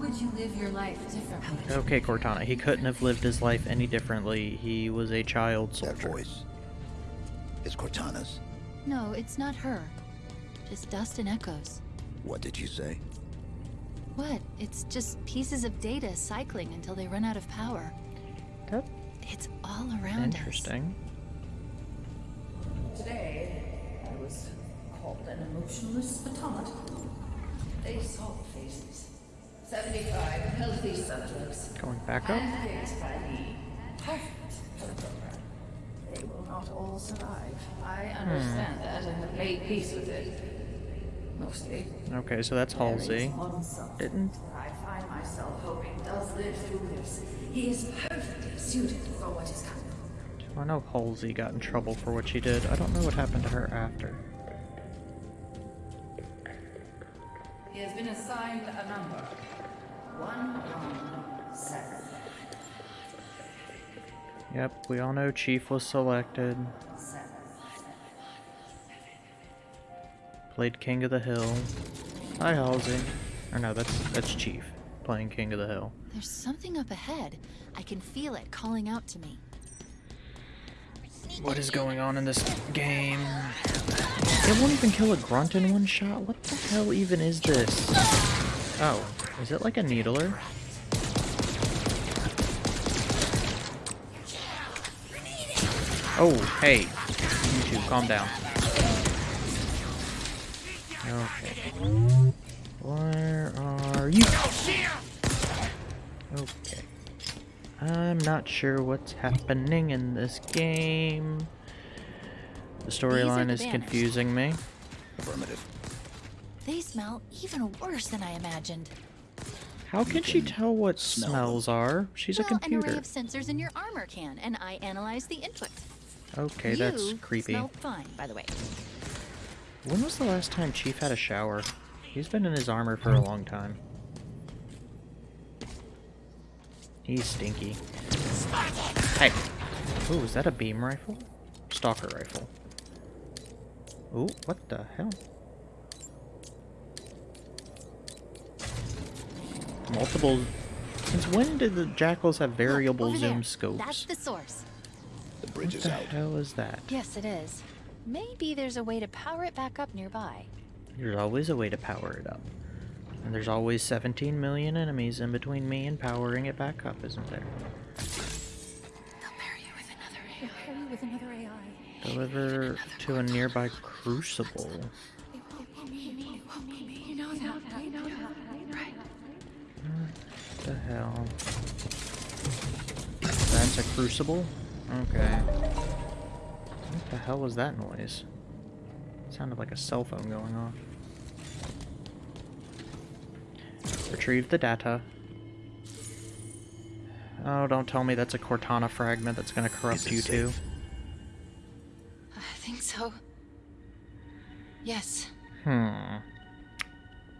I: How would you live your life differently?
A: Okay, Cortana, he couldn't have lived his life any differently. He was a child
D: That
A: soldier.
D: voice. It's Cortana's.
B: No, it's not her. Just dust and echoes.
D: What did you say?
B: What? It's just pieces of data cycling until they run out of power.
A: That
B: It's all around us.
A: interesting.
I: Today, I was called an emotionless automaton. They saw the faces. 75 healthy subjects.
A: Going back up.
I: By me. Perfect for the program. They will not all survive. I hmm. understand that and have made peace with it. Mostly.
A: Okay, so that's Halsey.
I: There is one subject
A: Didn't
I: I find myself hoping does live through this. He is perfectly suited for what is coming.
A: I know Halsey got in trouble for what she did. I don't know what happened to her after.
I: He has been assigned a number. One, one, seven.
A: Yep, we all know Chief was selected. Played King of the Hill. Hi, Halsey. Or no, that's that's Chief playing King of the Hill.
B: There's something up ahead. I can feel it calling out to me.
A: What is going on in this game? It won't even kill a grunt in one shot? What the hell even is this? Oh, is it like a needler? Oh, hey. You two, calm down. Okay. Where are you? Okay. I'm not sure what's happening in this game. The storyline
B: the
A: is confusing me.
D: Affirmative.
B: They smell even worse than I imagined.
A: How can she tell what
D: smell
A: smells are? She's
B: well,
A: a
B: an
A: computer.
B: array of sensors in your armor can, and I analyze the input.
A: Okay, that's creepy.
B: smell fine, by the way.
A: When was the last time Chief had a shower? He's been in his armor for a long time. He's stinky. Hey! Ooh, is that a beam rifle? Stalker rifle. Ooh, what the hell? Multiple... Since when did the Jackals have
B: Look,
A: variable
B: over
A: zoom
B: there.
A: scopes?
B: That's the source.
D: The bridge
A: What
D: is
A: the
D: out.
A: hell is that?
B: Yes, it is. Maybe there's a way to power it back up nearby.
A: There's always a way to power it up. And there's always 17 million enemies in between me and powering it back up, isn't there?
B: They'll pair you with another AI.
I: Pair you with another AI.
A: Deliver to a nearby crucible.
I: You know that. You know that. Right.
A: What the hell? That's a crucible? Okay. What the hell was that noise? sounded like a cell phone going off. Retrieve the data. Oh, don't tell me that's a Cortana fragment that's gonna corrupt
D: it
A: you too.
B: I think so. Yes.
A: Hmm.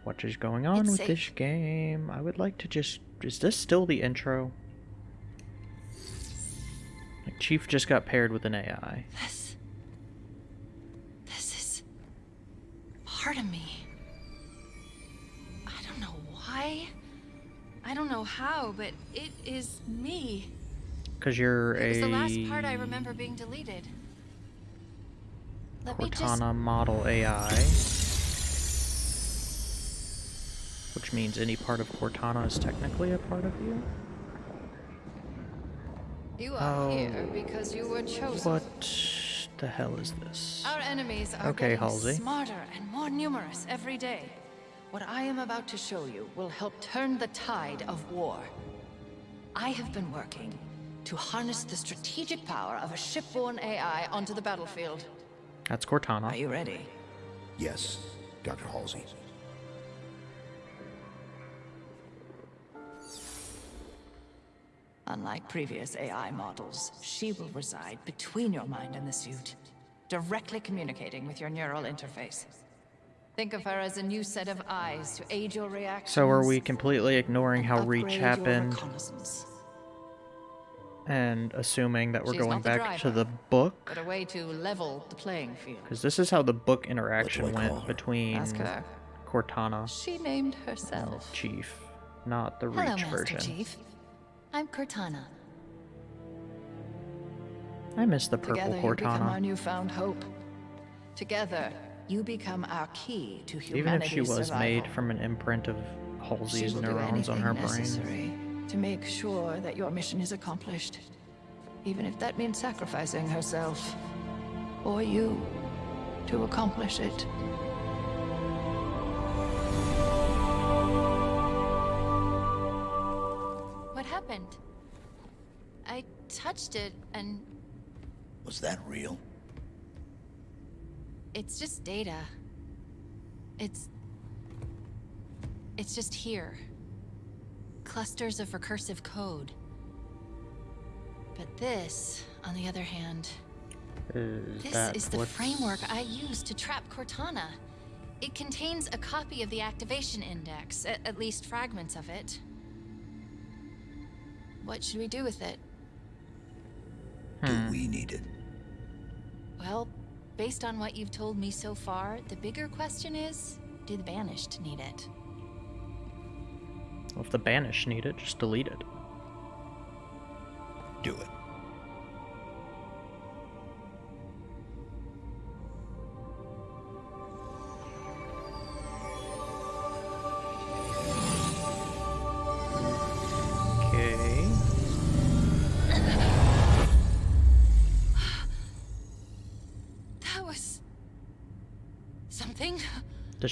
A: What is going on
B: It's
A: with this game? I would like to just... Is this still the intro? Like, Chief just got paired with an AI.
B: This. This is. part of me. I don't know why. I don't know how, but it is me.
A: Because you're
B: It
A: a...
B: was the last part I remember being deleted. Let me just...
A: Cortana model AI. Which means any part of Cortana is technically a part of you?
I: You are oh, here
A: Oh.
I: because you were chosen.
A: What the hell is this?
I: Our enemies are
A: Okay,
I: getting
A: Halsey.
I: smarter and more numerous every day. What I am about to show you will help turn the tide of war. I have been working to harness the strategic power of a shipborne AI onto the battlefield.
A: That's Cortana.
I: Are you ready?
D: Yes, Dr. Halsey.
I: Unlike previous AI models, she will reside between your mind and the suit, directly communicating with your neural interface. Think of her as a new set of eyes to aid your reactions.
A: So are we completely ignoring how Reach happened and assuming that we're
I: She's
A: going
I: not the
A: back to the book?
I: But a way to level the playing field.
A: Because this is how the book interaction
D: What do I call
A: went between Cortana
I: She named herself.
A: Chief, not the Reach
B: Hello,
A: Reach
B: Master. Chief. I'm Cortana.
A: I miss the purple
I: Together you become our
A: Cortana.
I: newfound hope. Together, you become our key to
A: Even if she was
I: survival.
A: made from an imprint of Halsey's neurons on her brain.
I: to make sure that your mission is accomplished. Even if that means sacrificing herself. Or you. To accomplish it.
B: Touched it and
D: Was that real?
B: it's just data. It's... It's just here. Clusters of recursive code. But this, on the other hand,
A: Is
B: this
A: that
B: is the
A: what's-
B: framework I use to trap Cortana. It contains a copy of the activation index, at, at least fragments of it. What should we do with it?
D: Do we need it?
B: Well, based on what you've told me so far, the bigger question is, do the Banished need it?
A: Well, if the Banished need it, just delete it.
D: Do it.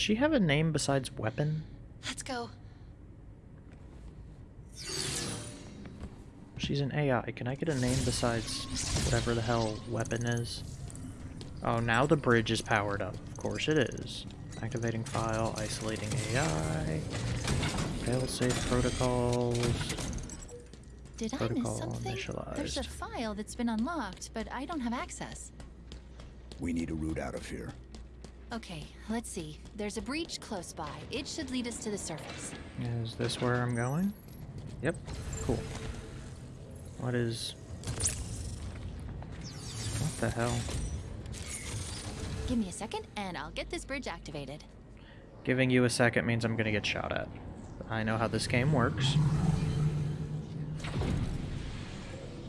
A: She have a name besides Weapon?
B: Let's go.
A: She's an AI. Can I get a name besides whatever the hell Weapon is? Oh, now the bridge is powered up. Of course it is. Activating file, isolating AI, failsafe protocols.
B: Did I miss something? There's a file that's been unlocked, but I don't have access.
D: We need a route out of here.
B: Okay, let's see. There's a breach close by. It should lead us to the surface.
A: Is this where I'm going? Yep. Cool. What is... What the hell?
B: Give me a second, and I'll get this bridge activated.
A: Giving you a second means I'm gonna get shot at. I know how this game works.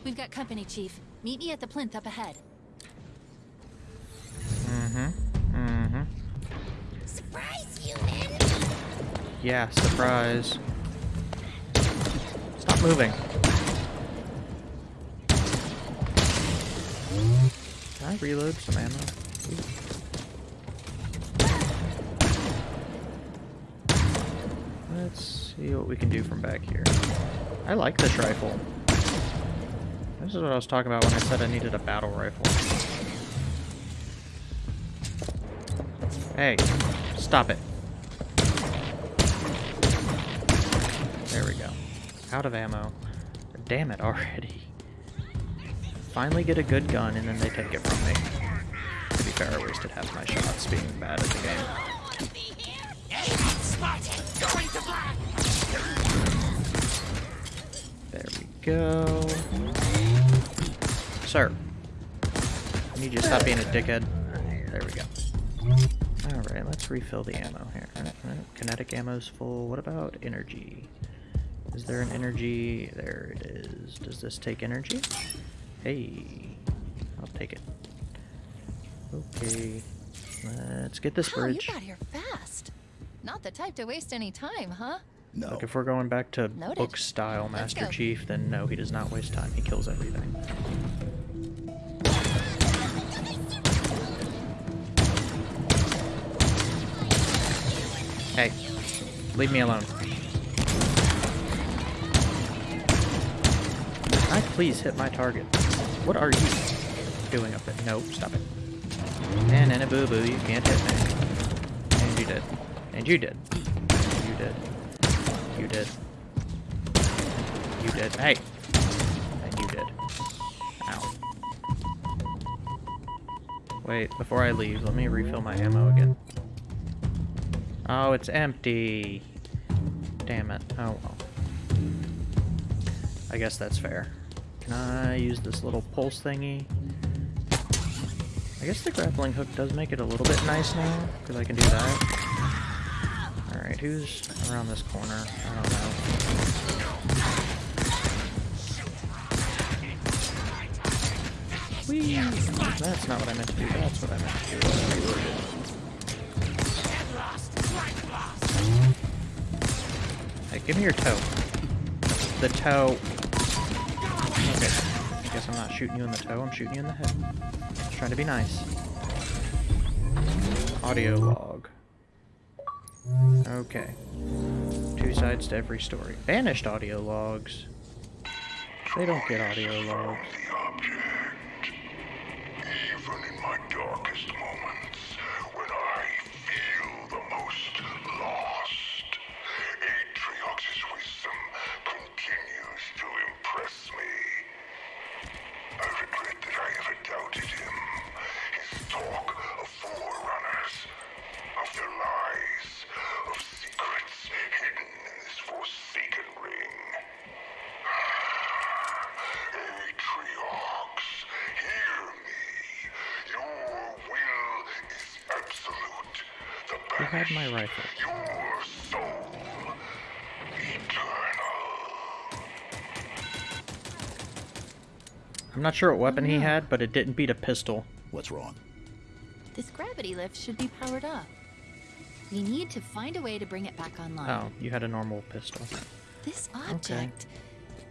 B: We've got company, Chief. Meet me at the plinth up ahead.
A: Mm-hmm.
B: Surprise, human!
A: Yeah, surprise. Stop moving. Can I reload some ammo? Let's see what we can do from back here. I like this rifle. This is what I was talking about when I said I needed a battle rifle. Hey, stop it. There we go. Out of ammo. Damn it already. Finally get a good gun and then they take it from me. To be fair, I wasted half my shots being bad at the game. There we go. Sir. I need you to stop being a dickhead. There we go. Alright, let's refill the ammo here. Alright, alright, Kinetic ammo's full. What about energy? Is there an energy? There it is. Does this take energy? Hey, I'll take it. Okay. Let's get this
B: Wow, you
A: bridge.
B: got here fast. Not the type to waste any time, huh?
D: No.
A: Look, if we're going back to
B: Noted.
A: book style Master. Chief, then no, he does not waste time. He kills everything. Hey, leave me alone. I please hit my target? What are you doing up there? No, stop it. And in a boo boo, you can't hit me. And you did. And you did. You did. You did. You did. Hey! And you did. Ow. Wait, before I leave, let me refill my ammo again. Oh, it's empty. Damn it. Oh well. I guess that's fair. Can I use this little pulse thingy? I guess the grappling hook does make it a little bit nice now, because I can do that. Alright, who's around this corner? I don't know. Whee! That's not what I meant to do, that's what I meant to do. Give me your toe. The toe. Okay. I guess I'm not shooting you in the toe, I'm shooting you in the head. Just trying to be nice. Audio log. Okay. Two sides to every story. Banished audio logs. They don't get audio logs. Not sure what weapon he had, but it didn't beat a pistol.
D: What's wrong?
B: This gravity lift should be powered up. We need to find a way to bring it back online.
A: Oh, you had a normal pistol.
B: This object,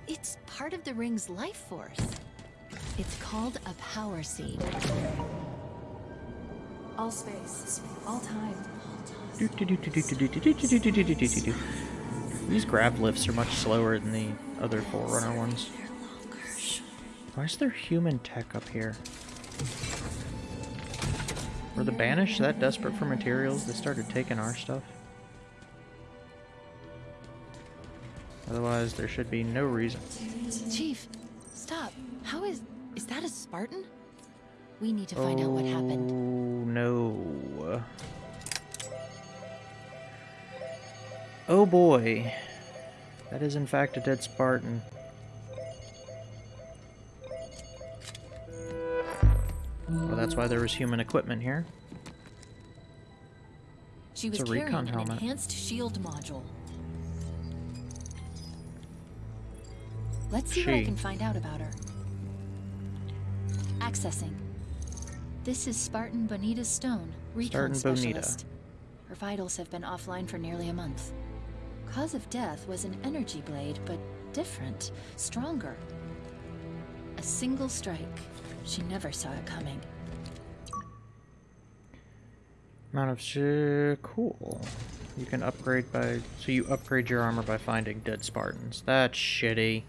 B: it's part of the ring's life force. It's called a power seed.
I: All space, all time.
A: These grav lifts are much slower than the other Forerunner ones. Why is there human tech up here? Were the Banished that desperate for materials they started taking our stuff? Otherwise, there should be no reason.
B: Chief, stop. How is. Is that a Spartan? We need to find out what happened.
A: Oh no. Oh boy. That is in fact a dead Spartan. Well, that's why there was human equipment here.
B: She was
A: a
B: carrying an
A: helmet.
B: enhanced shield module. Let's see what I can find out about her. Accessing. This is Spartan Bonita Stone, recon
A: Spartan Bonita.
B: specialist. Her vitals have been offline for nearly a month. Cause of death was an energy blade, but different, stronger. A single strike. She never saw it coming.
A: Amount of sh- cool. You can upgrade by so you upgrade your armor by finding dead Spartans. That's shitty.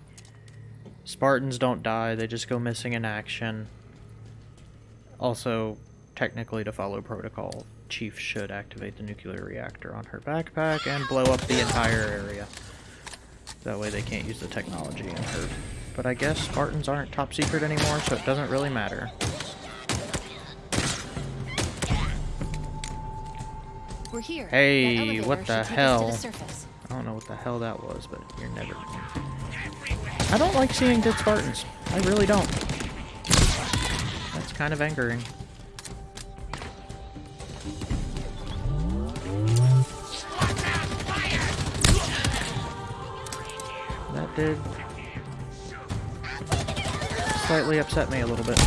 A: Spartans don't die, they just go missing in action. Also, technically to follow protocol, Chief should activate the nuclear reactor on her backpack and blow up the entire area. That way they can't use the technology in her. But I guess Spartans aren't top secret anymore, so it doesn't really matter.
B: We're here.
A: Hey, what the
B: take us to
A: hell?
B: the.
A: I don't know what the hell that was, but you're never. I don't like seeing dead Spartans. I really don't. That's kind of angering. That did slightly upset me a little bit.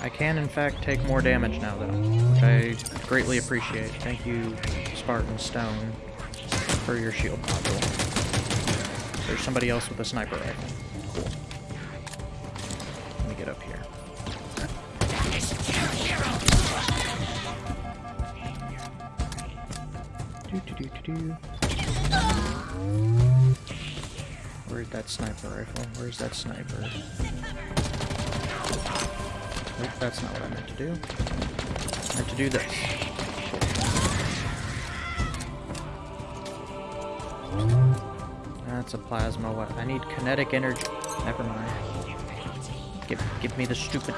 A: I can, in fact, take more damage now, though, which I greatly appreciate. Thank you, Spartan Stone, for your shield module. There's somebody else with a sniper rifle. Where's that sniper rifle? Where's that sniper? That's not what I meant to do. I meant to do this. That's a plasma. I need kinetic energy. Never mind. Give, give me the stupid...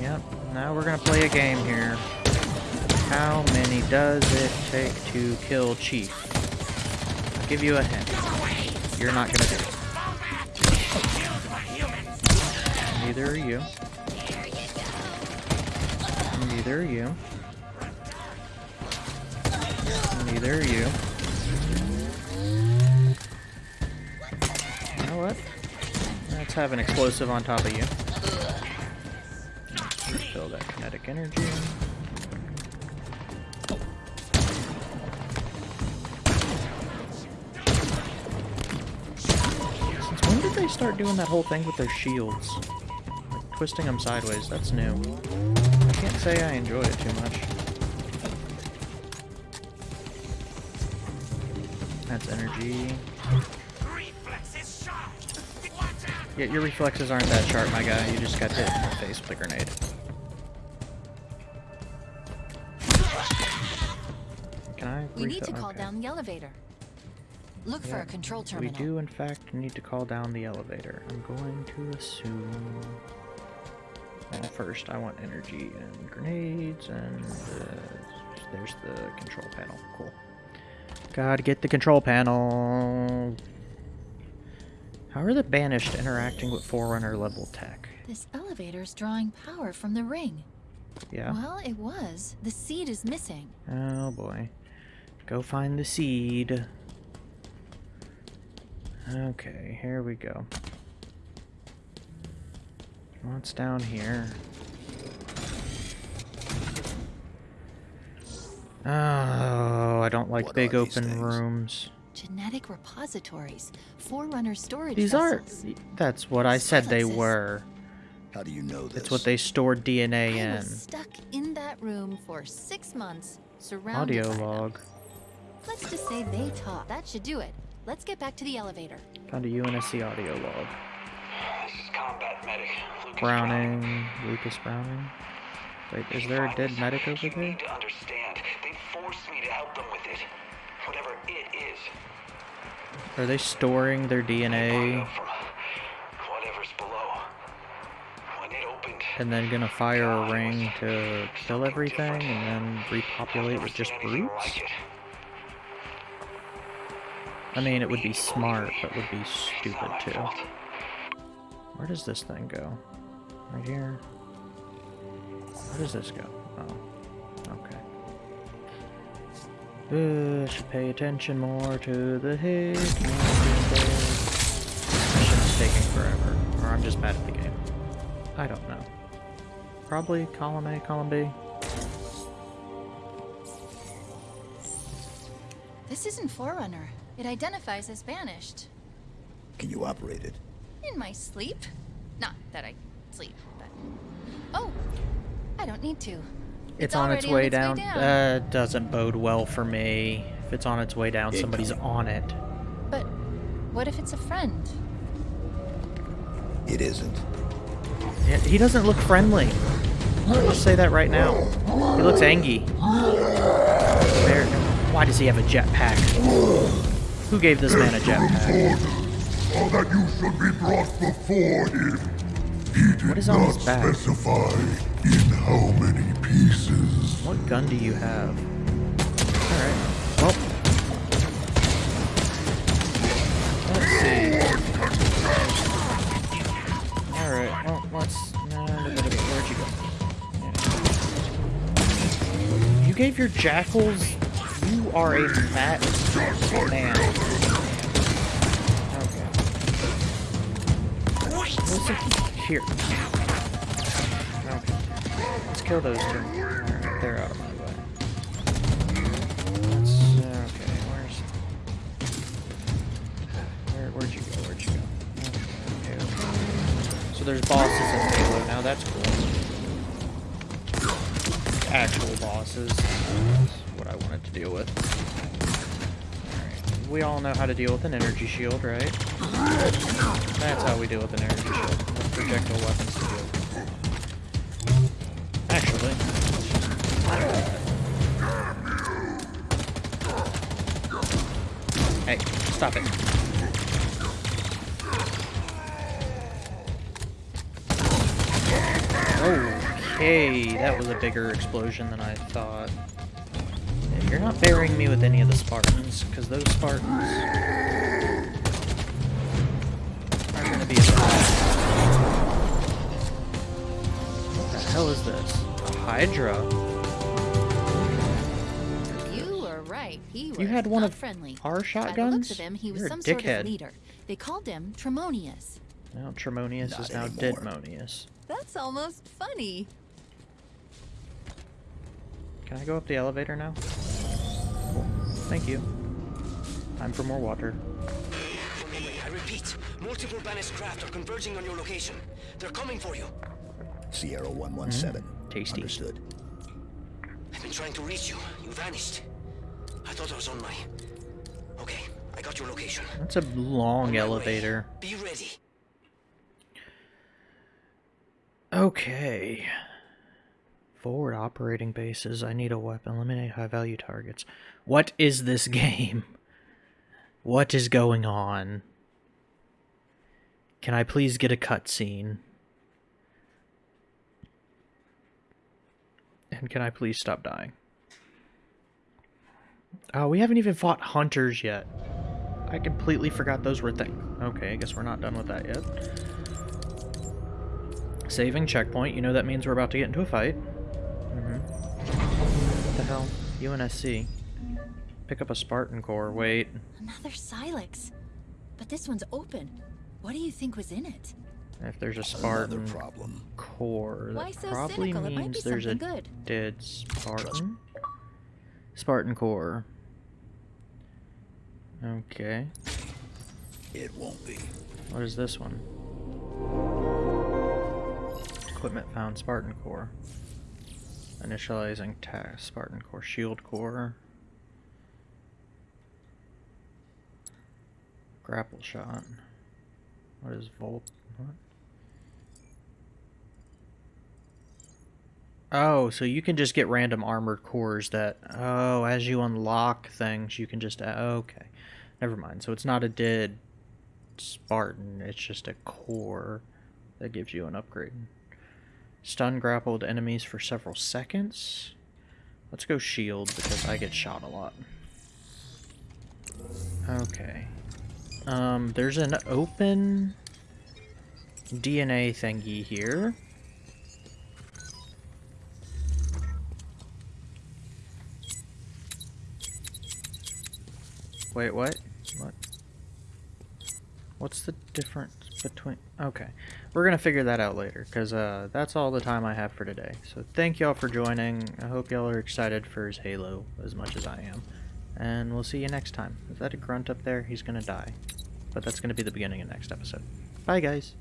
A: Yep, now we're gonna play a game here. How many does it take to kill Chief? I'll give you a hint. You're not gonna do it. Neither are you. Neither are you. Neither are you. You know what? Let's have an explosive on top of you. Refill that kinetic energy. Start doing that whole thing with their shields? Like, twisting them sideways, that's new. I can't say I enjoy it too much. That's energy. Yeah, your reflexes aren't that sharp, my guy. You just got hit in the face with a grenade. Can I
B: We need to call
A: okay.
B: down the elevator. Look for a control terminal.
A: We do, in fact, need to call down the elevator. I'm going to assume... Well, first, I want energy and grenades, and uh, there's the control panel. Cool. Gotta get the control panel. How are the Banished interacting with Forerunner level tech?
B: This elevator's drawing power from the ring.
A: Yeah?
B: Well, it was. The seed is missing.
A: Oh boy. Go find the seed. Okay, here we go. What's down here? Oh, I don't like
D: What
A: big open
D: things?
A: rooms.
B: Genetic repositories. Forerunner storage
A: These are.
B: vessels.
A: That's what I said they were.
D: How do you know this?
A: It's what they stored DNA
B: I
A: in.
B: was stuck in that room for six months, surrounded
A: Audio
B: by them.
A: log.
B: Let's just say they talk. That should do it. Let's get back to the elevator.
A: Found a UNSC audio log.
E: This is combat medic. Lucas
A: Browning. Lucas Browning. Wait, is there a dead medic over
E: You
A: there?
E: need to understand. They forced me to help them with it. Whatever it is.
A: Are they storing their DNA
E: from whatever's below. When it opened,
A: and then gonna fire a ring to kill everything and then repopulate with just
E: anything
A: brutes? I mean, it would be smart, but would be stupid too. Where does this thing go? Right here? Where does this go? Oh, okay. Should pay attention more to the hit. Mission's taking forever, or I'm just bad at the game. I don't know. Probably column A, column B.
B: This isn't Forerunner. It identifies as banished.
D: Can you operate it?
B: In my sleep? Not that I sleep, but. Oh! I don't need to.
A: It's, on its
B: already
A: way down.
B: down.
A: Uh, doesn't bode well for me. If it's on its way down, somebody's on it.
B: But what if it's a friend?
D: It isn't.
A: Yeah, he doesn't look friendly. I'll just say that right now. He looks angry. Why does he have a jetpack? Who gave this man a jetpack?
G: So uh, that you should be brought before him. He did
A: What is on
G: not
A: back?
G: specify in how many pieces.
A: What gun do you have? Alright. Well. Let's see. Alright, well, let's... Where'd you go? Yeah. You gave your jackals... Are a fat man. Okay. Listen, Here. Okay. Let's kill those two. Alright, they're out of my way. Let's, okay, where's... Where, where'd you go? Where'd you go? Okay, okay. So there's bosses in Halo now, that's cool. Actual bosses. I wanted to deal with. Alright, we all know how to deal with an energy shield, right? That's how we deal with an energy shield. With projectile weapons to deal with. Actually, Hey, stop it. Okay, that was a bigger explosion than I thought. Yeah, You're not burying me with any of the Spartans, because those Spartans are gonna be a What the hell is this? A Hydra?
B: You were right. He was
A: You had one of
B: friendly.
A: our
B: By the
A: shotguns?
B: of him, he was
A: You're a
B: some sort
A: dickhead.
B: of leader. They called him Tremonius.
A: Now Tremonius
D: Not
A: is now
D: anymore.
A: Deadmonius.
B: That's almost funny.
A: Can I go up the elevator now? Cool. Thank you. Time for more water.
C: I repeat, multiple banished craft are converging on your location. They're coming for you.
D: Sierra 117.
A: Mm-hmm. Tasty.
D: Understood.
C: I've been trying to reach you. You vanished. I thought I was on my... Okay, I got your location.
A: That's a long
C: On my way.
A: elevator.
C: Be ready.
A: Okay. Forward operating bases. I need a weapon. Eliminate high value targets. What is this game? What is going on? Can I please get a cutscene? And can I please stop dying? Oh, we haven't even fought hunters yet. I completely forgot those were things. Okay, I guess we're not done with that yet. Saving checkpoint. You know that means we're about to get into a fight. Mm-hmm. What the hell? UNSC. Pick up a Spartan core. Wait.
B: Another Silex. But this one's open. What do you think was in it?
A: If there's a
D: Another
A: Spartan
D: problem.
A: core, that
B: Why so
A: probably
B: cynical? It might
A: means
B: be
A: there's a
B: something good.
A: dead Spartan. Spartan core. Okay.
D: It won't be.
A: What is this one? Equipment found Spartan core. Initializing task Spartan core shield core. Grapple shot. What is Volt? What? Oh, so you can just get random armored cores that. Oh, as you unlock things, you can just. Okay. Never mind. So it's not a dead Spartan, it's just a core that gives you an upgrade. Stun grappled enemies for several seconds. Let's go shield because I get shot a lot. Okay. Um, there's an open DNA thingy here. Wait, what? What? What's the difference between... Okay. We're going to figure that out later, because uh, that's all the time I have for today. So thank y'all for joining. I hope y'all are excited for his Halo as much as I am. And we'll see you next time. Is that a grunt up there? He's to die. But that's to be the beginning of next episode. Bye, guys.